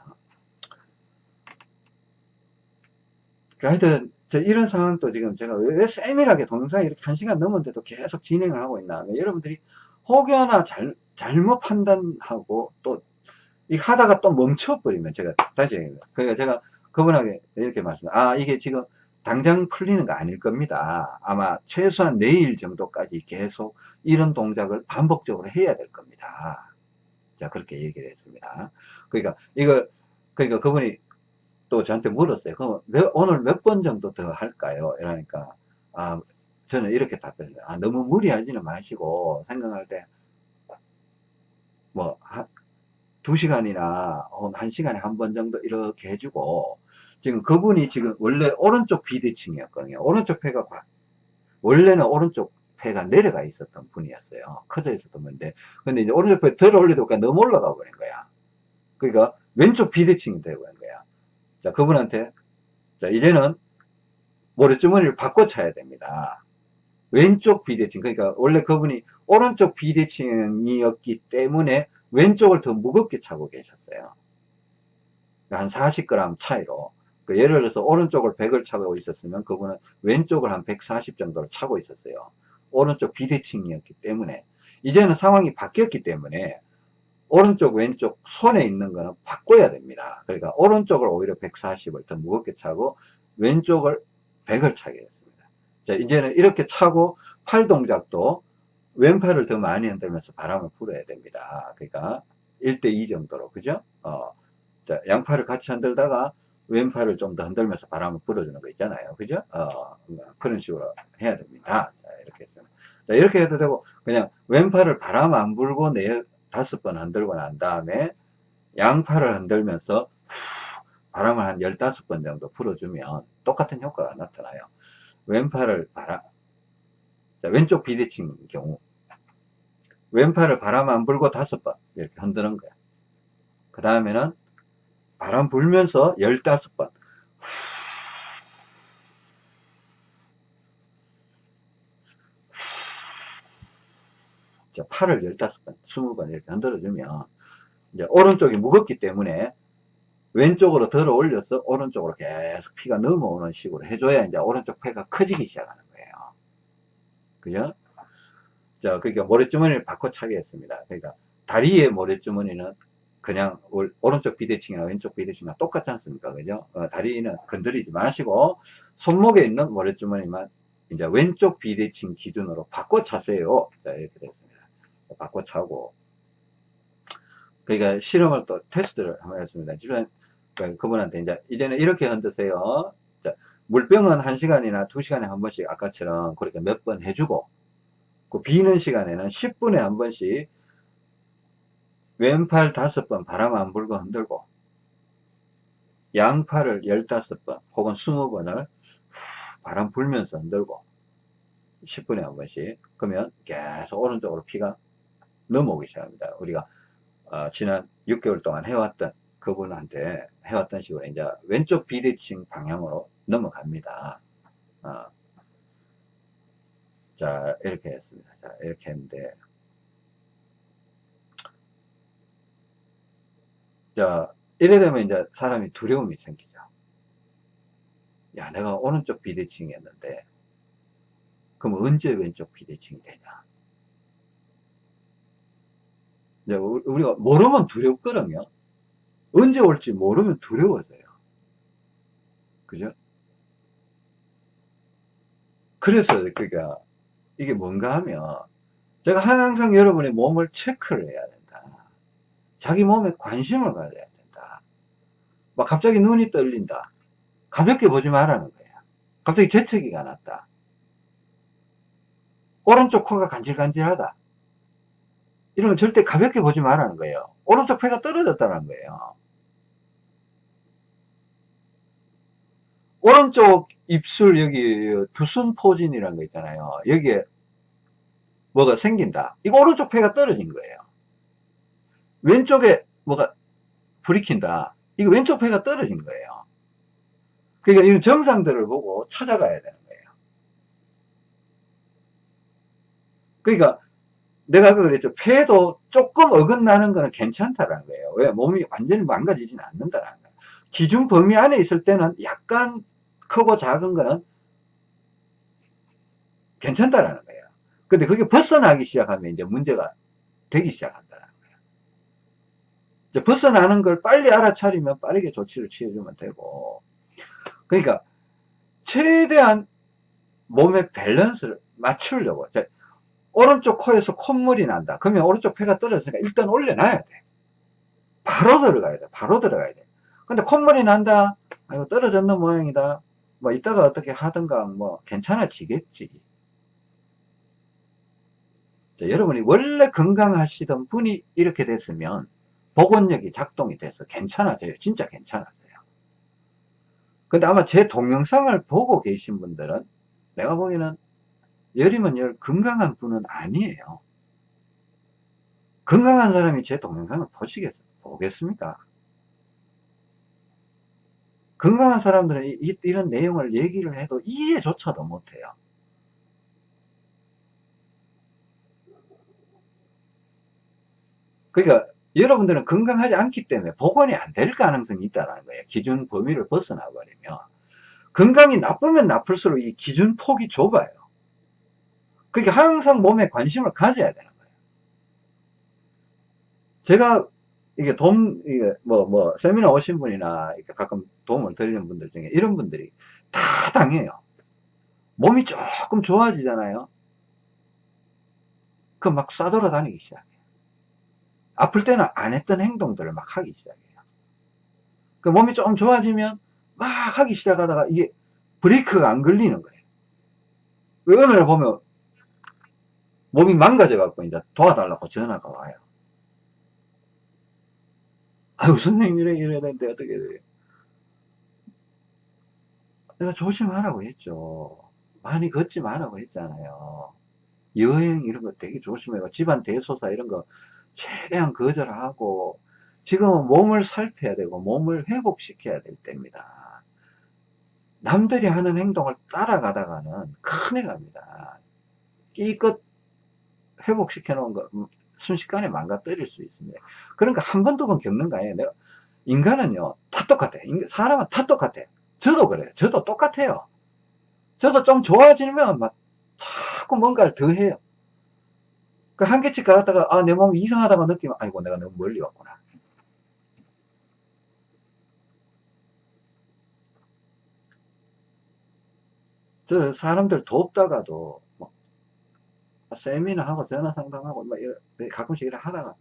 그러니까 하여튼 저 이런 상황도 지금 제가 왜 세밀하게 동영상이 이렇게 한 시간 넘었는데도 계속 진행을 하고 있나 하면 여러분들이 혹여나 잘, 잘못 판단하고 또 이 하다가 또 멈춰버리면 제가 다시 그러니까 제가 그분에게 이렇게 말씀, 아, 이게 지금 당장 풀리는 거 아닐 겁니다. 아마 최소한 내일 정도까지 계속 이런 동작을 반복적으로 해야 될 겁니다. 자, 그렇게 얘기를 했습니다. 그러니까 이걸, 그러니까 그분이 또 저한테 물었어요. 그럼 몇, 오늘 몇 번 정도 더 할까요? 이러니까, 아, 저는 이렇게 답변해요. 아, 너무 무리하지는 마시고 생각할 때, 뭐, 한, 두 시간이나 한 시간에 한 번 정도 이렇게 해주고 지금 그분이 지금 원래 오른쪽 비대칭이었거든요. 오른쪽 폐가 원래는 오른쪽 폐가 내려가 있었던 분이었어요. 커져 있었던 분인데 근데 이제 오른쪽 폐 들어 올리다 보니까 너무 올라가 버린 거야. 그러니까 왼쪽 비대칭이 있는 거야. 자, 그분한테, 자, 이제는 모래주머니를 바꿔 차야 됩니다. 왼쪽 비대칭. 그러니까 원래 그분이 오른쪽 비대칭이었기 때문에 왼쪽을 더 무겁게 차고 계셨어요. 한 40g 차이로. 그 예를 들어서 오른쪽을 100을 차고 있었으면 그분은 왼쪽을 한 140 정도를 차고 있었어요. 오른쪽 비대칭이었기 때문에. 이제는 상황이 바뀌었기 때문에 오른쪽 왼쪽 손에 있는 거는 바꿔야 됩니다. 그러니까 오른쪽을 오히려 140을 더 무겁게 차고 왼쪽을 100을 차게 했습니다. 자 이제는 이렇게 차고 팔 동작도 왼팔을 더 많이 흔들면서 바람을 불어야 됩니다. 그러니까 1대2 정도로 그죠? 어, 자, 양팔을 같이 흔들다가 왼팔을 좀 더 흔들면서 바람을 불어주는 거 있잖아요. 그죠? 어, 그런 식으로 해야 됩니다. 자, 이렇게 했습니다. 자, 이렇게 해도 되고, 그냥 왼팔을 바람 안 불고 네, 다섯 번 흔들고 난 다음에 양팔을 흔들면서 바람을 한 15번 정도 불어주면 똑같은 효과가 나타나요. 왼팔을 바람, 자, 왼쪽 비대칭 경우, 왼팔을 바람 안 불고 다섯 번 이렇게 흔드는 거야. 그 다음에는 바람 불면서 15번. 자, 팔을 15번, 20번 이렇게 흔들어주면, 이제 오른쪽이 무겁기 때문에 왼쪽으로 들어 올려서 오른쪽으로 계속 피가 넘어오는 식으로 해줘야 이제 오른쪽 폐가 커지기 시작하는 거예요. 그죠? 자, 그러니까 모래주머니를 바꿔 차게 했습니다. 그러니까 다리의 모래주머니는 그냥 오른쪽 비대칭이나 왼쪽 비대칭이나 똑같지 않습니까? 그죠? 어, 다리는 건드리지 마시고 손목에 있는 모래주머니만 이제 왼쪽 비대칭 기준으로 바꿔 차세요. 자, 이렇게 됐습니다. 바꿔 차고 그러니까 실험을 또 테스트를 한번 했습니다. 지금 그분한테 이제 이제는 이렇게 흔드세요. 자, 물병은 1시간이나 2시간에 한 번씩 아까처럼 그렇게 몇 번 해주고 그 비는 시간에는 10분에 한 번씩 왼팔 5번 바람 안 불고 흔들고 양팔을 15번 혹은 20번을 바람 불면서 흔들고 10분에 한 번씩 그러면 계속 오른쪽으로 피가 넘어오기 시작합니다. 우리가 어, 지난 6개월 동안 해왔던 그분한테 해왔던 식으로 이제 왼쪽 비대칭 방향으로 넘어갑니다. 어. 자 이렇게 했습니다. 자 이렇게 했는데 자 이래 되면 이제 사람이 두려움이 생기죠. 야 내가 오른쪽 비대칭이었는데 그럼 언제 왼쪽 비대칭이 되냐 이제 우리가 모르면 두렵거든요. 언제 올지 모르면 두려워져요. 그죠? 그래서 그러니까 이게 뭔가 하면 제가 항상 여러분의 몸을 체크를 해야 된다. 자기 몸에 관심을 가져야 된다. 막 갑자기 눈이 떨린다. 가볍게 보지 말라는 거예요. 갑자기 재채기가 났다. 오른쪽 코가 간질간질하다. 이러면 절대 가볍게 보지 말라는 거예요. 오른쪽 폐가 떨어졌다는 거예요. 오른쪽 입술 여기 두순 포진이라는 거 있잖아요. 여기에 뭐가 생긴다. 이거 오른쪽 폐가 떨어진 거예요. 왼쪽에 뭐가 불이 킨다. 이거 왼쪽 폐가 떨어진 거예요. 그러니까 이런 정상들을 보고 찾아가야 되는 거예요. 그러니까 내가 아까 그랬죠. 폐도 조금 어긋나는 거는 괜찮다라는 거예요. 왜? 몸이 완전히 망가지지는 않는다라는 거예요. 기준 범위 안에 있을 때는 약간 크고 작은 거는 괜찮다라는 거예요. 근데 그게 벗어나기 시작하면 이제 문제가 되기 시작한다는 거예요. 이제 벗어나는 걸 빨리 알아차리면 빠르게 조치를 취해주면 되고. 그러니까 최대한 몸의 밸런스를 맞추려고. 오른쪽 코에서 콧물이 난다. 그러면 오른쪽 폐가 떨어졌으니까 일단 올려놔야 돼. 바로 들어가야 돼. 바로 들어가야 돼. 근데 콧물이 난다. 아, 이거 떨어졌는 모양이다. 뭐 이따가 어떻게 하든가 뭐 괜찮아지겠지. 자, 여러분이 원래 건강하시던 분이 이렇게 됐으면 복원력이 작동이 돼서 괜찮아져요. 진짜 괜찮아져요. 근데 아마 제 동영상을 보고 계신 분들은 내가 보기에는 열이면 열 건강한 분은 아니에요. 건강한 사람이 제 동영상을 보시겠, 보겠습니까? 건강한 사람들은 이, 런 내용을 얘기를 해도 이해조차도 못해요. 그러니까 여러분들은 건강하지 않기 때문에 복원이 안 될 가능성이 있다는 거예요. 기준 범위를 벗어나 버리면. 건강이 나쁘면 나쁠수록 이 기준 폭이 좁아요. 그러니까 항상 몸에 관심을 가져야 되는 거예요. 제가 이게 돈, 이게 뭐, 뭐, 세미나 오신 분이나 이렇게 가끔 도움을 드리는 분들 중에 이런 분들이 다 당해요. 몸이 조금 좋아지잖아요. 그 막 싸돌아다니기 시작해요. 아플 때는 안 했던 행동들을 막 하기 시작해요. 그 몸이 조금 좋아지면 막 하기 시작하다가 이게 브레이크가 안 걸리는 거예요. 날 보면 몸이 망가져갖고 이제 도와달라고 전화가 와요. 아유, 선생님 이래, 이래야 되는데 어떻게 돼요? 내가 조심하라고 했죠. 많이 걷지 말라고 했잖아요. 여행 이런 거 되게 조심해요. 집안 대소사 이런 거 최대한 거절하고 지금은 몸을 살펴야 되고 몸을 회복시켜야 될 때입니다. 남들이 하는 행동을 따라가다가는 큰일 납니다. 끼껏 회복시켜 놓은 거 음, 순식간에 망가뜨릴 수 있습니다. 그러니까 한 번, 두번 겪는 거 아니에요. 내가, 인간은요, 다 똑같아. 사람은 다 똑같아. 저도 그래요. 저도 똑같아요. 저도 좀 좋아지면 막 자꾸 뭔가를 더 해요. 그 한계치 가다가, 아, 내 몸이 이상하다고 느끼면, 아이고, 내가 너무 멀리 왔구나. 저 사람들 돕다가도 뭐 세미나 하고 전화 상담하고 막 이런, 가끔씩 이렇게 하다가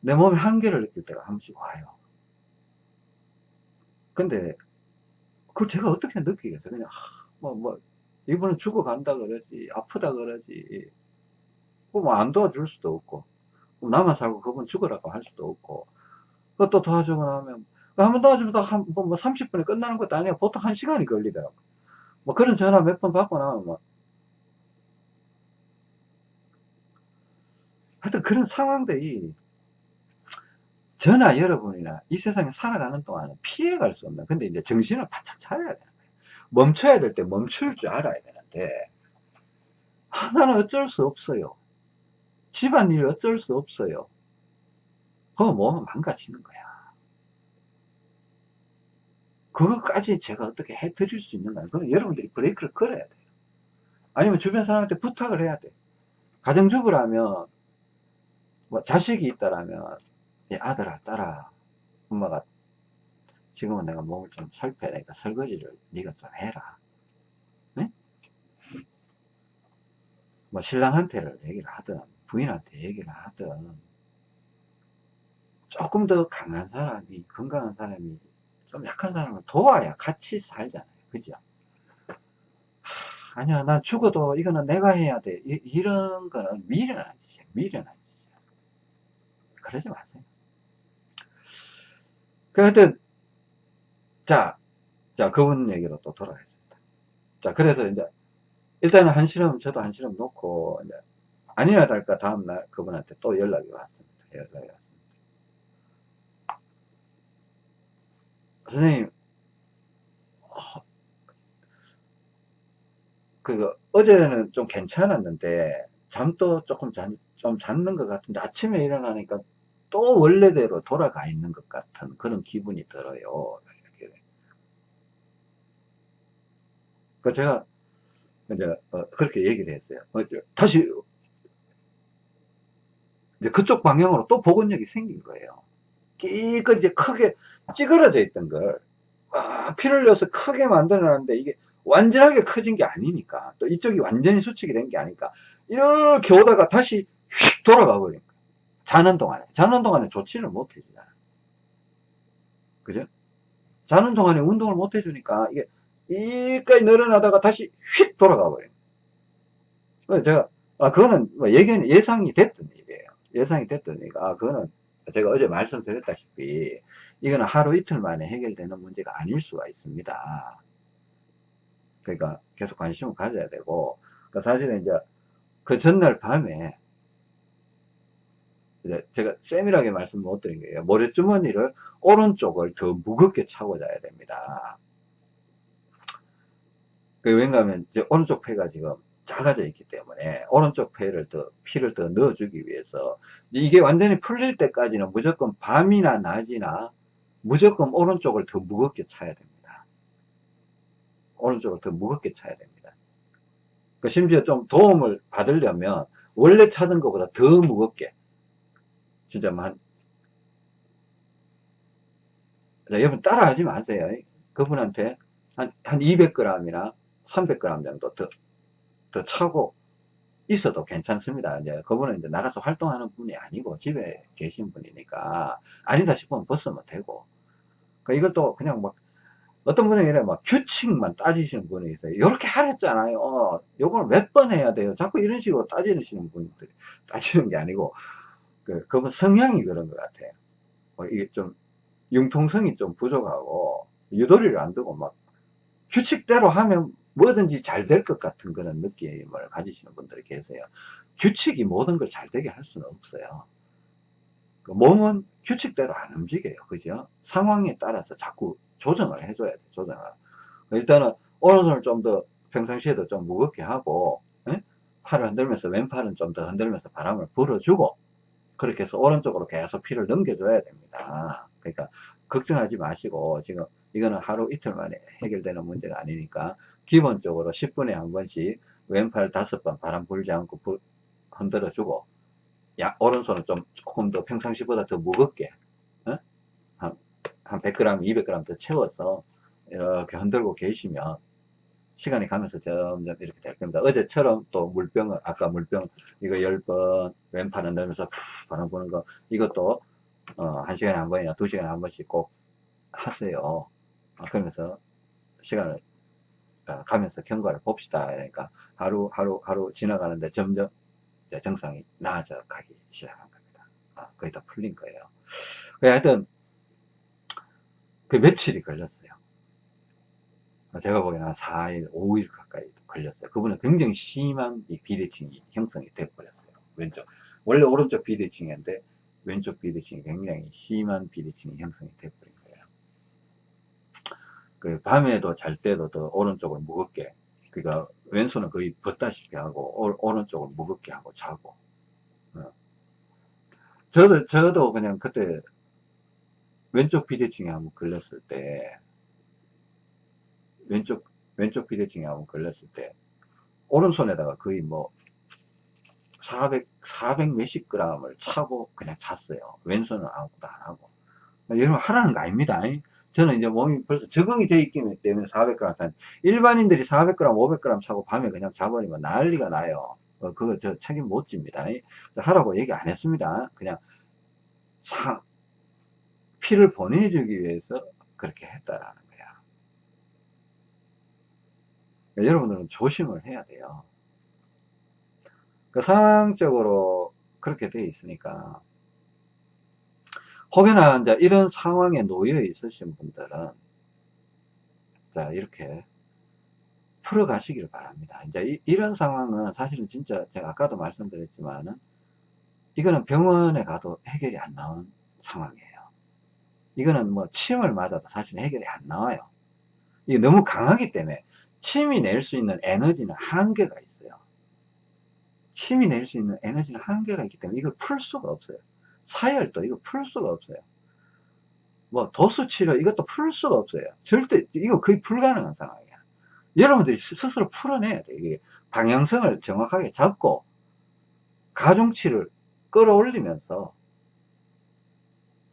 내 몸의 한계를 느낄 때가 한 번씩 와요. 근데 그걸 제가 어떻게 느끼겠어요? 그냥 뭐뭐 이분은 죽어간다 그러지 아프다 그러지 뭐안 도와줄 수도 없고 나만 살고 그분 죽으라고 할 수도 없고 그것도 도와주고 나면 한 번 도와주면 한, 뭐 30분에 끝나는 것도 아니야 보통 한 시간이 걸리더라고 뭐 그런 전화 몇 번 받고 나면 뭐 하여튼 그런 상황들이 저나 여러분이나 이 세상에 살아가는 동안은 피해갈 수 없는 근데 이제 정신을 바짝 차려야 되는 거예요. 멈춰야 될 때 멈출 줄 알아야 되는데 하나는 어쩔 수 없어요. 집안일 어쩔 수 없어요. 그거 몸은 망가지는 거야. 그것까지 제가 어떻게 해 드릴 수 있는 거야 그건 여러분들이 브레이크를 걸어야 돼요. 아니면 주변 사람한테 부탁을 해야 돼 가정주부라면 뭐 자식이 있다라면 아들아 딸아 엄마가 지금은 내가 몸을 좀 살펴야 되니까 설거지를 네가 좀 해라. 네? 뭐 신랑한테를 얘기를 하든 부인한테 얘기를 하든 조금 더 강한 사람이 건강한 사람이 좀 약한 사람을 도와야 같이 살잖아요. 그죠? 아니야 난 죽어도 이거는 내가 해야 돼. 이, 런 거는 미련한 짓이야 미련한 짓이야 그러지 마세요. 그 하여튼 자, 자 그분 얘기로 또 돌아가겠습니다. 자 그래서 이제 일단은 한시름 저도 한시름 놓고 이제 아니나 다를까 다음날 그분한테 또 연락이 왔습니다. 연락이 왔습니다. 선생님 어, 그 어제는 좀 괜찮았는데 잠도 조금 자, 좀 잤는 것 같은데 아침에 일어나니까 또 원래대로 돌아가 있는 것 같은 그런 기분이 들어요. 이렇게. 그 제가 이제 어, 그렇게 얘기를 했어요. 어, 다시 이제 그쪽 방향으로 또 복원력이 생긴 거예요. 끼껏 이제 크게 찌그러져 있던 걸 아, 피를 흘려서 크게 만들어놨는데 이게 완전하게 커진 게 아니니까 또 이쪽이 완전히 수축이 된 게 아니니까 이렇게 오다가 다시 휙 돌아가 거예요. 자는 동안에 자는 동안에 조치를 못 해주잖아 그죠? 자는 동안에 운동을 못 해주니까 이게 이까지 늘어나다가 다시 휙 돌아가 버려요. 제가 아 그거는 뭐 예견 예상이 됐던 일이에요. 예상이 됐던 일이니까 아 그거는 제가 어제 말씀드렸다시피 이거는 하루 이틀 만에 해결되는 문제가 아닐 수가 있습니다. 그러니까 계속 관심을 가져야 되고 그러니까 사실은 이제 그 전날 밤에 이 제 제가 세밀하게 말씀 못 드린 거예요. 모래주머니를 오른쪽을 더 무겁게 차고 자야 됩니다. 그 왠가 하면 이제 오른쪽 폐가 지금 작아져 있기 때문에 오른쪽 폐를 더 피를 더 넣어주기 위해서 이게 완전히 풀릴 때까지는 무조건 밤이나 낮이나 무조건 오른쪽을 더 무겁게 차야 됩니다. 오른쪽을 더 무겁게 차야 됩니다. 그 심지어 좀 도움을 받으려면 원래 차던 것보다 더 무겁게 진짜 자, 여러분 따라 하지 마세요. 그분한테 한, 한 200g이나 300g 정도 더, 더 차고 있어도 괜찮습니다. 이제 그분은 이제 나가서 활동하는 분이 아니고 집에 계신 분이니까 아니다 싶으면 벗으면 되고. 그러니까 이것도 그냥 막 어떤 분은 이래 막 규칙만 따지시는 분이 있어요. 이렇게 하랬잖아요. 어, 요걸 몇 번 해야 돼요. 자꾸 이런 식으로 따지시는 분들이 따지는 게 아니고 그, 그분 성향이 그런 것 같아요. 뭐 이게 좀 융통성이 좀 부족하고 유도리를 안 두고 막 규칙대로 하면 뭐든지 잘 될 것 같은 그런 느낌을 가지시는 분들이 계세요. 규칙이 모든 걸 잘 되게 할 수는 없어요. 그 몸은 규칙대로 안 움직여요. 그죠? 상황에 따라서 자꾸 조정을 해줘야 돼, 조정을. 일단은, 오른손을 좀 더 평상시에도 좀 무겁게 하고, 에? 팔을 흔들면서, 왼팔은 좀 더 흔들면서 바람을 불어주고, 그렇게 해서 오른쪽으로 계속 피를 넘겨줘야 됩니다. 그러니까, 걱정하지 마시고, 지금, 이거는 하루 이틀 만에 해결되는 문제가 아니니까, 기본적으로 10분에 한 번씩 왼팔 다섯 번 바람 불지 않고 불, 흔들어 주고, 야, 오른손은 좀 조금 더 평상시보다 더 무겁게, 어? 한, 한 100g, 200g 더 채워서 이렇게 흔들고 계시면 시간이 가면서 점점 이렇게 될 겁니다. 어제처럼 또 물병을, 아까 물병 이거 10번 왼팔 흔들면서 푸 바람 부는 거 이것도 어, 1시간에 한 번이나 2시간에 한 번씩 꼭 하세요. 아, 그러면서 시간을 어, 가면서 경과를 봅시다. 그러니까 하루, 하루, 하루 지나가는데 점점 정상이 나아져 가기 시작한 겁니다. 아, 거의 다 풀린 거예요. 그 하여튼, 그 며칠이 걸렸어요. 제가 보기에는 한 4일, 5일 가까이 걸렸어요. 그분은 굉장히 심한 이 비대칭이 형성이 돼버렸어요. 왼쪽. 원래 오른쪽 비대칭인데, 왼쪽 비대칭이 굉장히 심한 비대칭이 형성이 돼버린 거예요. 그 밤에도 잘 때도 더 오른쪽을 무겁게, 그러니까 왼손은 거의 벗다시피 하고, 오, 오른쪽을 무겁게 하고 자고. 어. 저도, 저도 그냥 그때 왼쪽 비대칭에 한번 걸렸을 때, 왼쪽, 왼쪽 비대칭에 한번 걸렸을 때, 오른손에다가 거의 뭐, 400, 400 몇십 g을 차고 그냥 잤어요. 왼손은 아무것도 안 하고. 여러분 하라는 거 아닙니다. 저는 이제 몸이 벌써 적응이 돼 있기 때문에 400g, 일반인들이 400g, 500g 차고 밤에 그냥 자버리면 난리가 나요. 어, 그거 저 책임 못 집니다. 하라고 얘기 안 했습니다. 그냥 사, 피를 보내주기 위해서 그렇게 했다라는 거야. 그러니까 여러분들은 조심을 해야 돼요. 그 상황적으로 그렇게 돼 있으니까 혹여나 이제 이런 상황에 놓여 있으신 분들은 자 이렇게 풀어 가시기를 바랍니다. 이제 이, 런 상황은 사실은 진짜 제가 아까도 말씀드렸지만은 이거는 병원에 가도 해결이 안 나온 상황이에요. 이거는 뭐 침을 맞아도 사실 해결이 안 나와요. 이게 너무 강하기 때문에 침이 낼 수 있는 에너지는 한계가 있어요. 침이 낼 수 있는 에너지는 한계가 있기 때문에 이걸 풀 수가 없어요. 사혈도 이거 풀 수가 없어요. 뭐 도수 치료 이것도 풀 수가 없어요. 절대 이거 거의 불가능한 상황이야. 여러분들이 스스로 풀어내야 돼. 이게 방향성을 정확하게 잡고 가중치를 끌어올리면서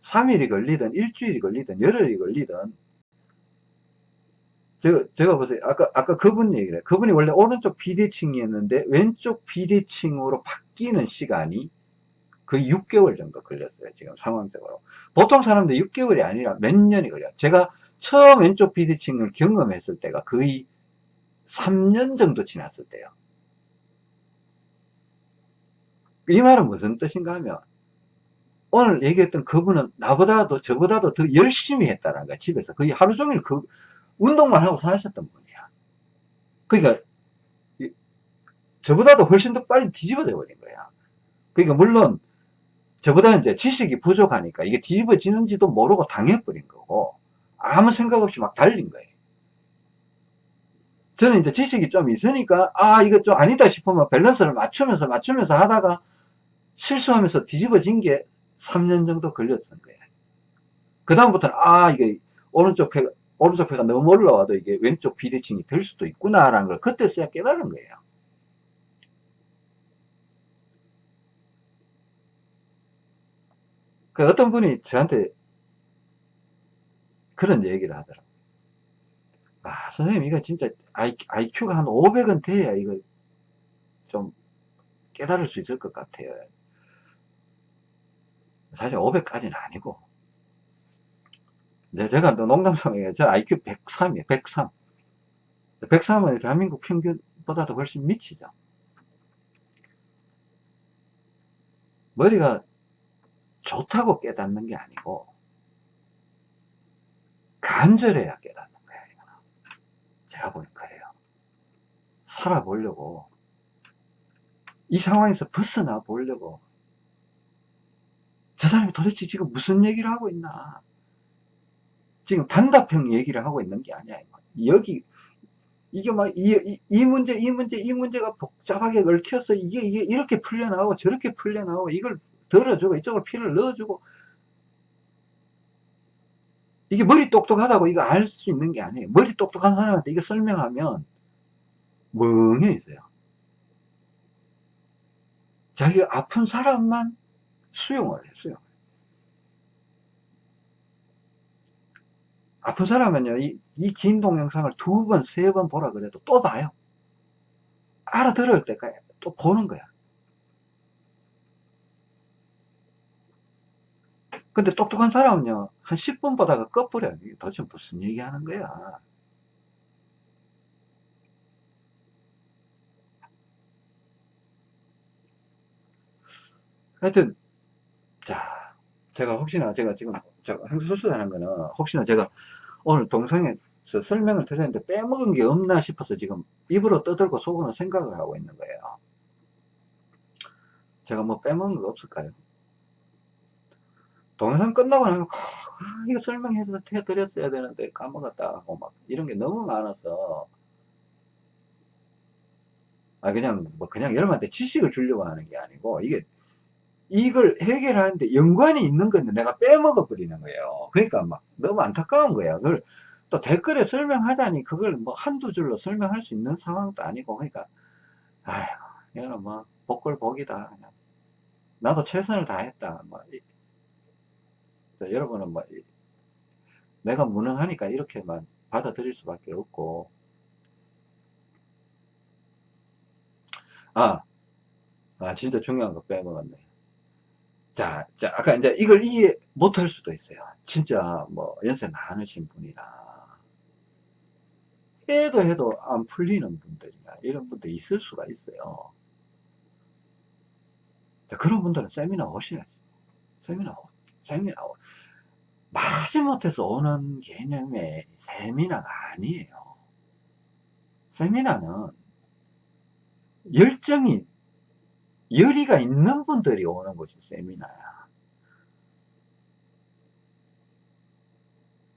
3일이 걸리든 일주일이 걸리든 열흘이 걸리든 제가, 제가 보세요. 아까, 아까 그분 얘기를 해요. 그분이 원래 오른쪽 비대칭이었는데 왼쪽 비대칭으로 바뀌는 시간이 거의 6개월 정도 걸렸어요. 지금 상황적으로. 보통 사람들 6개월이 아니라 몇 년이 걸려요. 제가 처음 왼쪽 비대칭을 경험했을 때가 거의 3년 정도 지났을 때요. 이 말은 무슨 뜻인가 하면 오늘 얘기했던 그분은 나보다도 저보다도 더 열심히 했다는 거야. 집에서 거의 하루 종일 그 운동만 하고 사셨던 분이야. 그러니까 저보다도 훨씬 더 빨리 뒤집어져 버린 거야. 그러니까 물론 저보다 이제 지식이 부족하니까 이게 뒤집어지는지도 모르고 당해버린 거고, 아무 생각 없이 막 달린 거예요. 저는 이제 지식이 좀 있으니까, 아, 이거 좀 아니다 싶으면 밸런스를 맞추면서 맞추면서 하다가 실수하면서 뒤집어진 게 3년 정도 걸렸던 거예요. 그 다음부터는, 아, 이게 오른쪽 폐가, 오른쪽 폐가 너무 올라와도 이게 왼쪽 비대칭이 될 수도 있구나라는 걸 그때서야 깨달은 거예요. 그 어떤 분이 저한테 그런 얘기를 하더라고요. 아, 선생님, 이거 진짜 IQ가 한 500은 돼야 이거 좀 깨달을 수 있을 것 같아요. 사실 500까지는 아니고. 이제 제가 또 농담삼아요. 저 IQ 103이에요. 103. 103은 대한민국 평균보다도 훨씬 미치죠. 머리가 좋다고 깨닫는 게 아니고 간절해야 깨닫는 거예요. 제가 보니 그래요. 살아보려고 이 상황에서 벗어나 보려고 저 사람이 도대체 지금 무슨 얘기를 하고 있나 지금 단답형 얘기를 하고 있는 게 아니야 여기 이게 막 이 이 문제 이 문제 이 문제가 복잡하게 얽혀서 이게 이게 이렇게 풀려나오고 저렇게 풀려나오고 이걸 덜어주고 이쪽으로 피를 넣어주고 이게 머리 똑똑하다고 이거 알 수 있는 게 아니에요. 머리 똑똑한 사람한테 이거 설명하면 멍해 있어요. 자기가 아픈 사람만 수용을 해, 수용. 아픈 사람은요, 이, 이긴 동영상을 두 번, 세 번 보라 그래도 또 봐요. 알아들을 때까지 또 보는 거야. 근데 똑똑한 사람은요, 한 10분 보다가 꺼버려요. 이게 도대체 무슨 얘기 하는 거야. 하여튼, 자, 제가 혹시나 제가 지금, 수술하는 거는, 혹시나 제가 오늘 동영상에서 설명을 드렸는데 빼먹은 게 없나 싶어서 지금 입으로 떠들고 속으로 생각을 하고 있는 거예요. 제가 뭐 빼먹은 거 없을까요? 동영상 끝나고 나면 아, 이거 설명해서 해드렸어야 되는데 까먹었다 하고 막 이런 게 너무 많아서 아 그냥 뭐 그냥 여러분한테 지식을 주려고 하는 게 아니고 이게 이걸 해결하는데 연관이 있는 건데 내가 빼먹어 버리는 거예요. 그러니까 막 너무 안타까운 거야 그걸 또 댓글에 설명하자니 그걸 뭐 한두 줄로 설명할 수 있는 상황도 아니고 그러니까 아휴 이거는 뭐 복골 복이다 그냥. 나도 최선을 다했다 뭐 여러분은 뭐 내가 무능하니까 이렇게만 받아들일 수밖에 없고. 아, 아 진짜 중요한 거 빼먹었네 자, 자 아까 이제 이걸 이해 못할 수도 있어요. 진짜 뭐 연세 많으신 분이나 해도 해도 안 풀리는 분들이나 이런 분들 있을 수가 있어요. 자, 그런 분들은 세미나 오셔야지. 세미나 세미나 마지못해서 오는 개념의 세미나가 아니에요. 세미나는 열정이 열의가 있는 분들이 오는 것이 세미나야.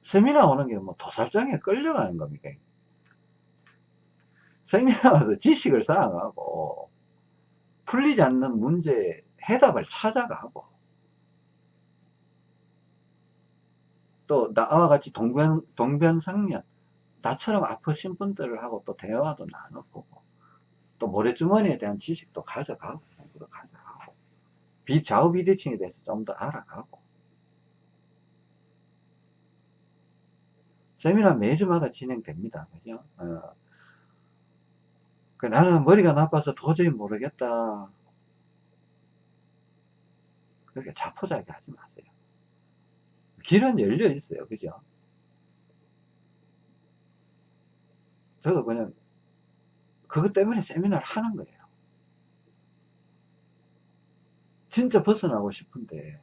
세미나 오는 게 뭐 도살장에 끌려가는 겁니까? 세미나 와서 지식을 쌓아가고 풀리지 않는 문제 해답을 찾아가고 또 나와 같이 동변, 동변상련 나처럼 아프신 분들하고 또 대화도 나눠보고 또 모래주머니에 대한 지식도 가져가고 공부도 가져가고 비, 좌우 비대칭에 대해서 좀 더 알아가고 세미나 매주마다 진행됩니다 그죠 어. 그 나는 머리가 나빠서 도저히 모르겠다 그렇게 자포자기 하지 마세요 길은 열려 있어요. 그죠? 저도 그냥 그것 때문에 세미나를 하는 거예요. 진짜 벗어나고 싶은데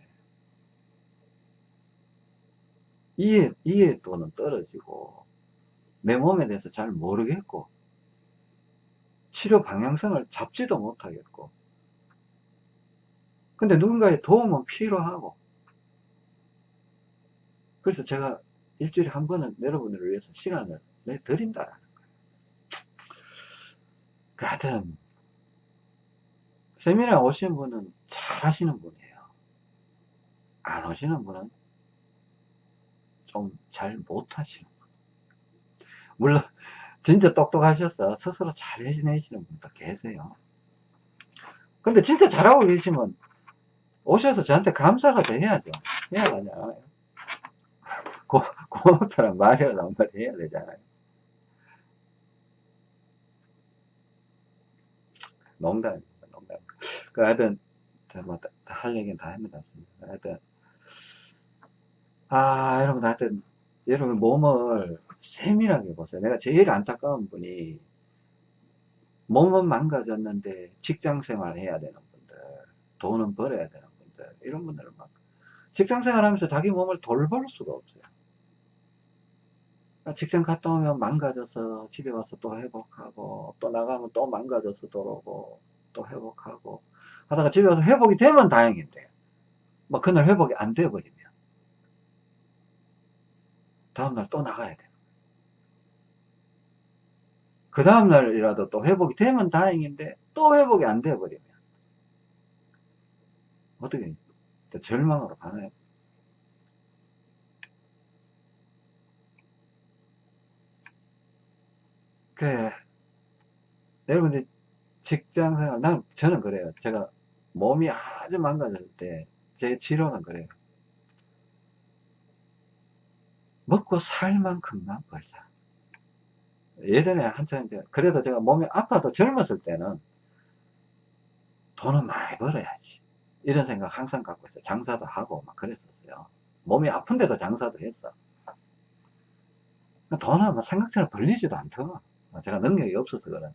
이해, 이해도는 떨어지고 내 몸에 대해서 잘 모르겠고 치료 방향성을 잡지도 못하겠고 근데 누군가의 도움은 필요하고. 그래서 제가 일주일에 한 번은 여러분들을 위해서 시간을 내드린다라는 거예요. 그 하여튼, 세미나 오신 분은 잘 하시는 분이에요. 안 오시는 분은 좀 잘 못하시는 분. 물론, 진짜 똑똑하셔서 스스로 잘 해내시는 분도 계세요. 근데 진짜 잘하고 계시면 오셔서 저한테 감사라도 해야죠. 해야 하잖아요. 고, 고맙다는 말이라도 한마디 해야 되잖아요. 농담. 그 하여튼, 뭐, 다- 할 얘기는 다것 같습니다. 하여튼, 아, 여러분, 하여튼, 여러분 몸을 세밀하게 보세요. 내가 제일 안타까운 분이 몸은 망가졌는데 직장 생활 해야 되는 분들, 돈은 벌어야 되는 분들, 이런 분들은 막 직장 생활 하면서 자기 몸을 돌볼 수가 없어요. 그러니까 직장 갔다 오면 망가져서 집에 와서 또 회복하고, 또 나가면 또 망가져서 돌아오고, 또 회복하고, 하다가 집에 와서 회복이 되면 다행인데, 뭐 그날 회복이 안 돼버리면, 다음날 또 나가야 돼요. 그 다음날이라도 또 회복이 되면 다행인데, 또 회복이 안 돼버리면, 어떻게, 또 절망으로 가나요? 그, 여러분들, 직장 생활, 난, 저는 그래요. 제가 몸이 아주 망가질 때, 제 치료는 그래요. 먹고 살 만큼만 벌자. 예전에 한참 이제, 그래도 제가 몸이 아파도 젊었을 때는 돈은 많이 벌어야지. 이런 생각 항상 갖고 있어요. 장사도 하고 막 그랬었어요. 몸이 아픈데도 장사도 했어. 돈은 뭐 생각처럼 벌리지도 않더라. 제가 능력이 없어서 그래.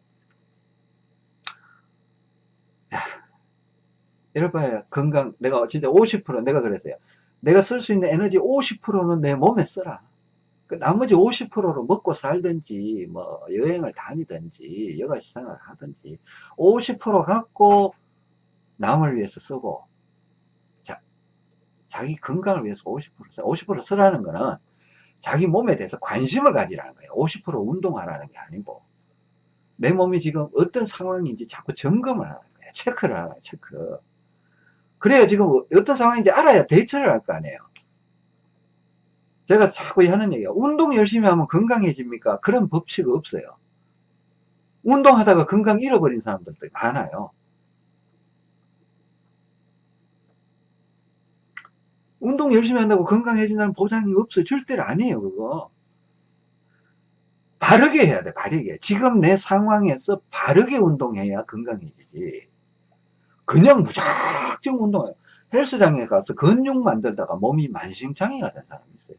바에 건강, 내가 진짜 50% 내가 그랬어요. 내가 쓸 수 있는 에너지 50%는 내 몸에 써라. 그 나머지 50%로 먹고 살든지, 뭐, 여행을 다니든지, 여가 생활을 하든지, 50% 갖고 남을 위해서 쓰고, 자, 자기 건강을 위해서 50% 써. 50% 쓰라는 거는 자기 몸에 대해서 관심을 가지라는 거예요. 50% 운동하라는 게 아니고, 내 몸이 지금 어떤 상황인지 자꾸 점검을 하는 거예요. 체크를 하는 거예요, 체크. 그래야 지금 어떤 상황인지 알아야 대처를 할 거 아니에요. 제가 자꾸 하는 얘기가 운동 열심히 하면 건강해집니까? 그런 법칙 없어요. 운동하다가 건강 잃어버린 사람들도 많아요. 운동 열심히 한다고 건강해진다는 보장이 없어요. 절대로 아니에요, 그거. 바르게 해야 돼, 바르게. 지금 내 상황에서 바르게 운동해야 건강해지지. 그냥 무작정 운동해. 헬스장에 가서 근육 만들다가 몸이 만신창이가 된 사람이 있어요.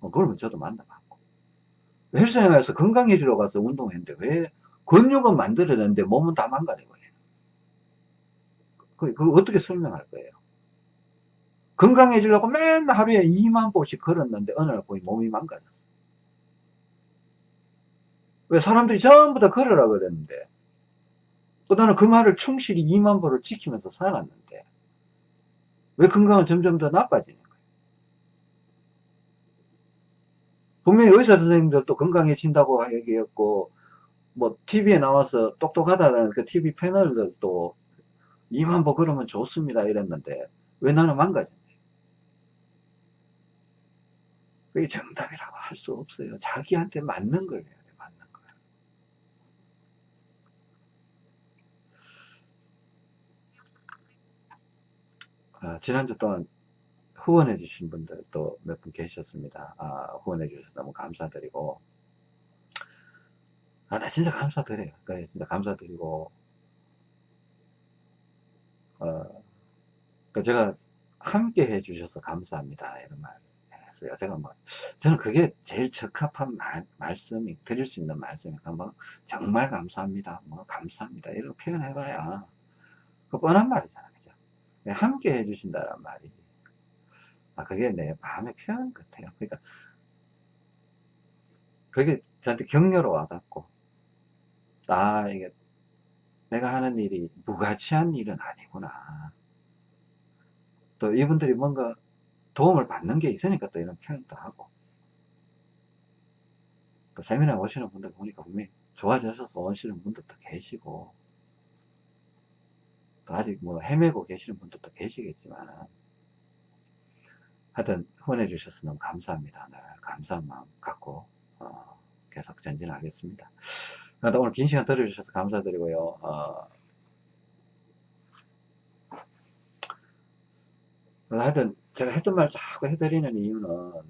어, 그러면 저도 만나봤고. 헬스장에 가서 건강해지러 가서 운동했는데 왜 근육은 만들어냈는데 몸은 다 망가져버려요. 그, 그 어떻게 설명할 거예요? 건강해지려고 맨날 하루에 2만 보씩 걸었는데 어느 날 보니 몸이 망가졌어. 왜 사람들이 전부 다 걸으라 그랬는데 또 나는 그 말을 충실히 2만 보를 지키면서 살았는데 왜 건강은 점점 더 나빠지는 거예요? 분명히 의사 선생님들도 건강해진다고 얘기했고 뭐 TV에 나와서 똑똑하다는 그 TV 패널들도 2만 보 걸으면 좋습니다 이랬는데 왜 나는 망가졌냐? 그게 정답이라고 할 수 없어요. 자기한테 맞는 걸 해야 돼 맞는 걸 아, 지난주 동안 후원해 주신 분들 또 몇 분 계셨습니다. 아, 후원해 주셔서 너무 감사드리고 아, 나 진짜 감사드려요. 그 진짜 감사드리고 어, 그 제가 함께 해 주셔서 감사합니다. 이런 말 했어요. 제가 뭐 저는 그게 제일 적합한 말, 말씀이 드릴 수 있는 말씀이니까 뭐 정말 감사합니다. 뭐 감사합니다. 이런 표현해 봐야 그 뻔한 말이잖아요. 그죠? 함께 해 주신다는 말이 아, 그게 내 마음의 표현 같아요. 그러니까, 그게 저한테 격려로 와닿고, 아, 이게, 내가 하는 일이 무가치한 일은 아니구나. 또 이분들이 뭔가 도움을 받는 게 있으니까 또 이런 표현도 하고. 또 세미나 오시는 분들 보니까 분명히 좋아지셔서 오시는 분들도 계시고, 또 아직 뭐 헤매고 계시는 분들도 계시겠지만, 하여튼 후원해 주셔서 너무 감사합니다. 늘 감사한 마음 갖고 어, 계속 전진하겠습니다. 오늘 긴 시간 들어주셔서 감사드리고요. 어, 하여튼 제가 했던 말 자꾸 해드리는 이유는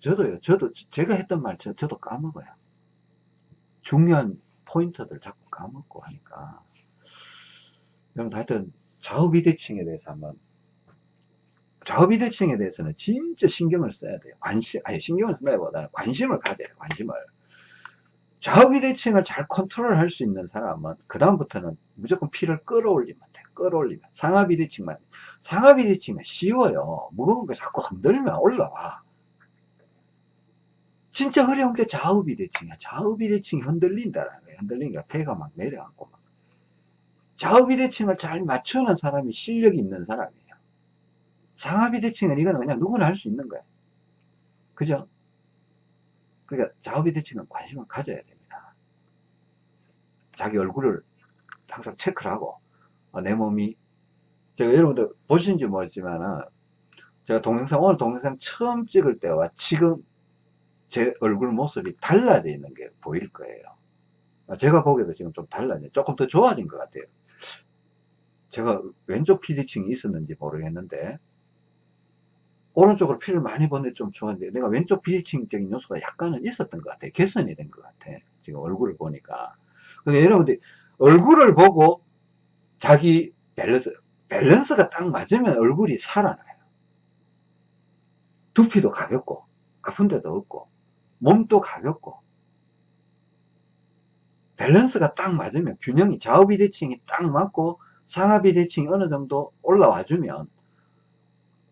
저도요. 저도 제가 했던 말 저, 저도 까먹어요. 중요한 포인트들 자꾸 까먹고 하니까 여러분 하여튼 좌우 비대칭에 대해서 한번 좌우 비대칭에 대해서는 진짜 신경을 써야 돼요. 관심, 아니, 신경을 쓴다기보다는 관심을 가져야 돼요. 관심을. 좌우 비대칭을 잘 컨트롤 할 수 있는 사람은, 그 다음부터는 무조건 피를 끌어올리면 돼요. 끌어올리면. 상하 비대칭만. 상하 비대칭은 쉬워요. 무거운 거 자꾸 흔들면 올라와. 진짜 어려운 게 좌우 비대칭이야. 좌우 비대칭이 흔들린다라는 거예요. 흔들리니까 배가 막 내려앉고 막. 좌우비대칭을 잘 맞추는 사람이 실력이 있는 사람이에요. 상하비대칭은 이거는 그냥 누구나 할 수 있는 거예요. 그죠? 그러니까 좌우비대칭은 관심을 가져야 됩니다. 자기 얼굴을 항상 체크를 하고 어, 내 몸이 제가 여러분들 보신지 모르지만은 제가 동영상 오늘 동영상 처음 찍을 때와 지금 제 얼굴 모습이 달라져 있는 게 보일 거예요. 아, 제가 보기에도 지금 좀 달라져 조금 더 좋아진 것 같아요. 제가 왼쪽 피디층이 있었는지 모르겠는데 오른쪽으로 피를 많이 보는데 좀 좋았는데 내가 왼쪽 비대칭적인 요소가 약간은 있었던 것 같아 개선이 된 것 같아. 지금 얼굴을 보니까. 근데 여러분들 얼굴을 보고 자기 밸런스 밸런스가 딱 맞으면 얼굴이 살아나요. 두피도 가볍고 아픈 데도 없고 몸도 가볍고 밸런스가 딱 맞으면 균형이 좌우 비대칭이 딱 맞고 상하 비대칭이 어느 정도 올라와 주면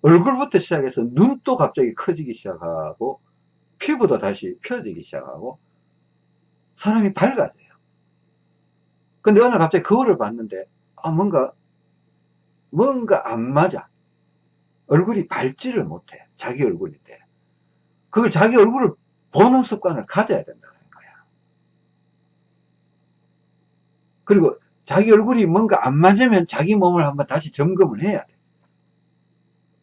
얼굴부터 시작해서 눈도 갑자기 커지기 시작하고 피부도 다시 펴지기 시작하고 사람이 밝아져요. 근데 어느 갑자기 거울을 봤는데 아 뭔가 뭔가 안 맞아. 얼굴이 밝지를 못해. 자기 얼굴인데. 그걸 자기 얼굴을 보는 습관을 가져야 된다는 거야. 그리고 자기 얼굴이 뭔가 안 맞으면 자기 몸을 한번 다시 점검을 해야 돼.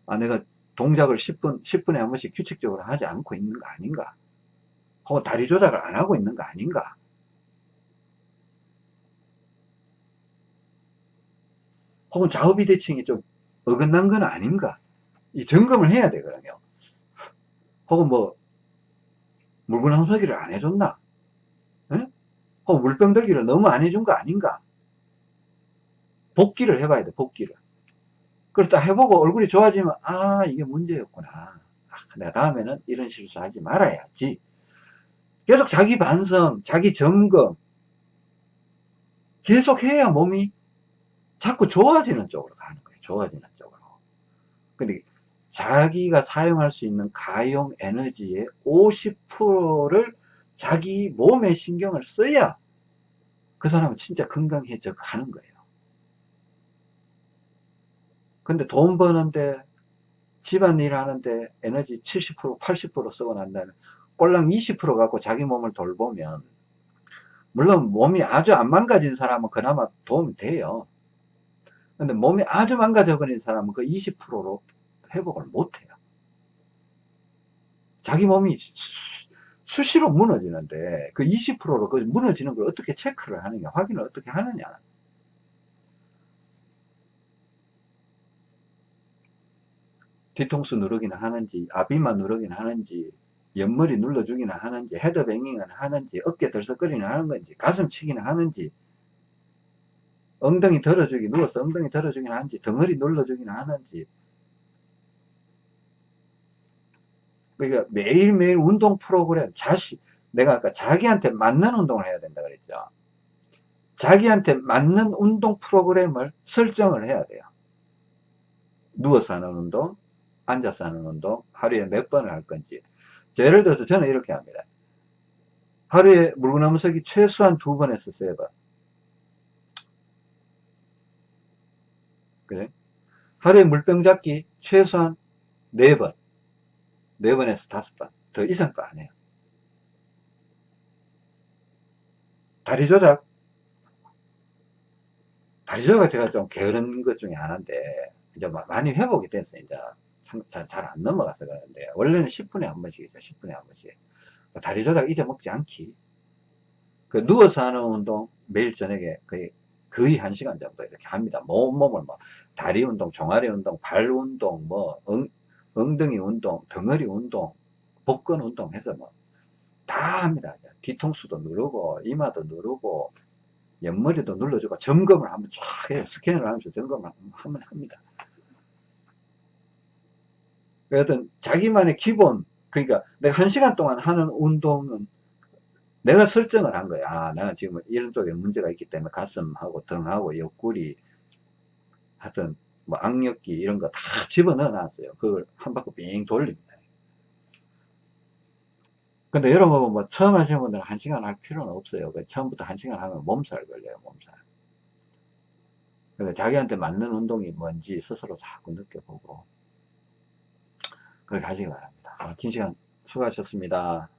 아, 내가 동작을 10분, 10분에 한 번씩 규칙적으로 하지 않고 있는 거 아닌가? 혹은 다리 조작을 안 하고 있는 거 아닌가? 혹은 좌우 비대칭이 좀 어긋난 건 아닌가? 이 점검을 해야 되거든요. 혹은 뭐, 항소기를 안 해줬나? 에? 혹은 물병 들기를 너무 안 해준 거 아닌가? 복기를 해봐야 돼, 복기를. 그렇다 해보고 얼굴이 좋아지면 아 이게 문제였구나 아, 내가 다음에는 이런 실수하지 말아야지 계속 자기 반성 자기 점검 계속 해야 몸이 자꾸 좋아지는 쪽으로 가는 거예요 좋아지는 쪽으로 근데 자기가 사용할 수 있는 가용 에너지의 50%를 자기 몸에 신경을 써야 그 사람은 진짜 건강해져 가는 거예요. 근데 돈 버는데 집안일 하는데 에너지 70% 80% 쓰고 난다는 꼴랑 20% 갖고 자기 몸을 돌보면 물론 몸이 아주 안 망가진 사람은 그나마 도움이 돼요. 근데 몸이 아주 망가져 버린 사람은 그 20%로 회복을 못해요. 자기 몸이 수, 시로 무너지는데 그 20%로 그 무너지는 걸 어떻게 체크를 하느냐 확인을 어떻게 하느냐. 뒤통수 누르기는 하는지 아비마 누르기는 하는지 옆머리 눌러주기는 하는지 헤드뱅잉은 하는지 어깨 들썩거리는 하는 건지 가슴 치기는 하는지 엉덩이 들어주기 누워서 엉덩이 들어주기는 하는지 덩어리 눌러주기는 하는지 그러니까 매일매일 운동 프로그램 자신 내가 아까 자기한테 맞는 운동을 해야 된다 그랬죠 자기한테 맞는 운동 프로그램을 설정을 해야 돼요 누워서 하는 운동 앉아서 하는 운동 하루에 몇 번을 할 건지 예를 들어서 저는 이렇게 합니다 하루에 물구나무 서기 최소한 두 번에서 세 번. 그래? 하루에 물병 잡기 최소한 네 번. 네 번에서 다섯 번. 더 이상 거 안 해요. 다리 조작. 다리 조작 제가 좀 게으른 것 중에 하나인데, 이제 마- 많이 회복이 됐어요. 이제 잘안 넘어가서 그러는데, 원래는 10분에 한 번씩이죠. 10분에 한 번씩. 다리 조작 잊어먹지 않기. 그 누워서 하는 운동 매일 저녁에 거의 거의 한 시간 정도 이렇게 합니다. 몸 몸을 뭐 다리 운동, 종아리 운동, 발 운동, 뭐 엉, 엉덩이 운동, 덩어리 운동, 복근 운동 해서 뭐 다 합니다. 뒤통수도 누르고 이마도 누르고 옆머리도 눌러주고 점검을 한번 쫙 해요. 스캔을 하면서 점검을 한번 합니다. 어떤 자기만의 기본 그러니까 내가 한 시간 동안 하는 운동은 내가 설정을 한 거야. 아, 내가 지금 이런 쪽에 문제가 있기 때문에 가슴하고 등하고 옆구리 하여튼 뭐 악력기 이런 거 다 집어넣어 놨어요. 그걸 한 바퀴 빙 돌립니다. 근데 여러분 뭐 처음 하시는 분들은 한 시간 할 필요는 없어요. 그 처음부터 한 시간 하면 몸살 걸려요, 몸살. 근데 자기한테 맞는 운동이 뭔지 스스로 자꾸 느껴보고 그렇게 하시기 바랍니다. 오늘 긴 시간 수고하셨습니다.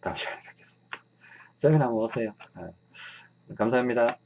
다음 시간에 뵙겠습니다. 세미나 한번 오세요. 네. 감사합니다.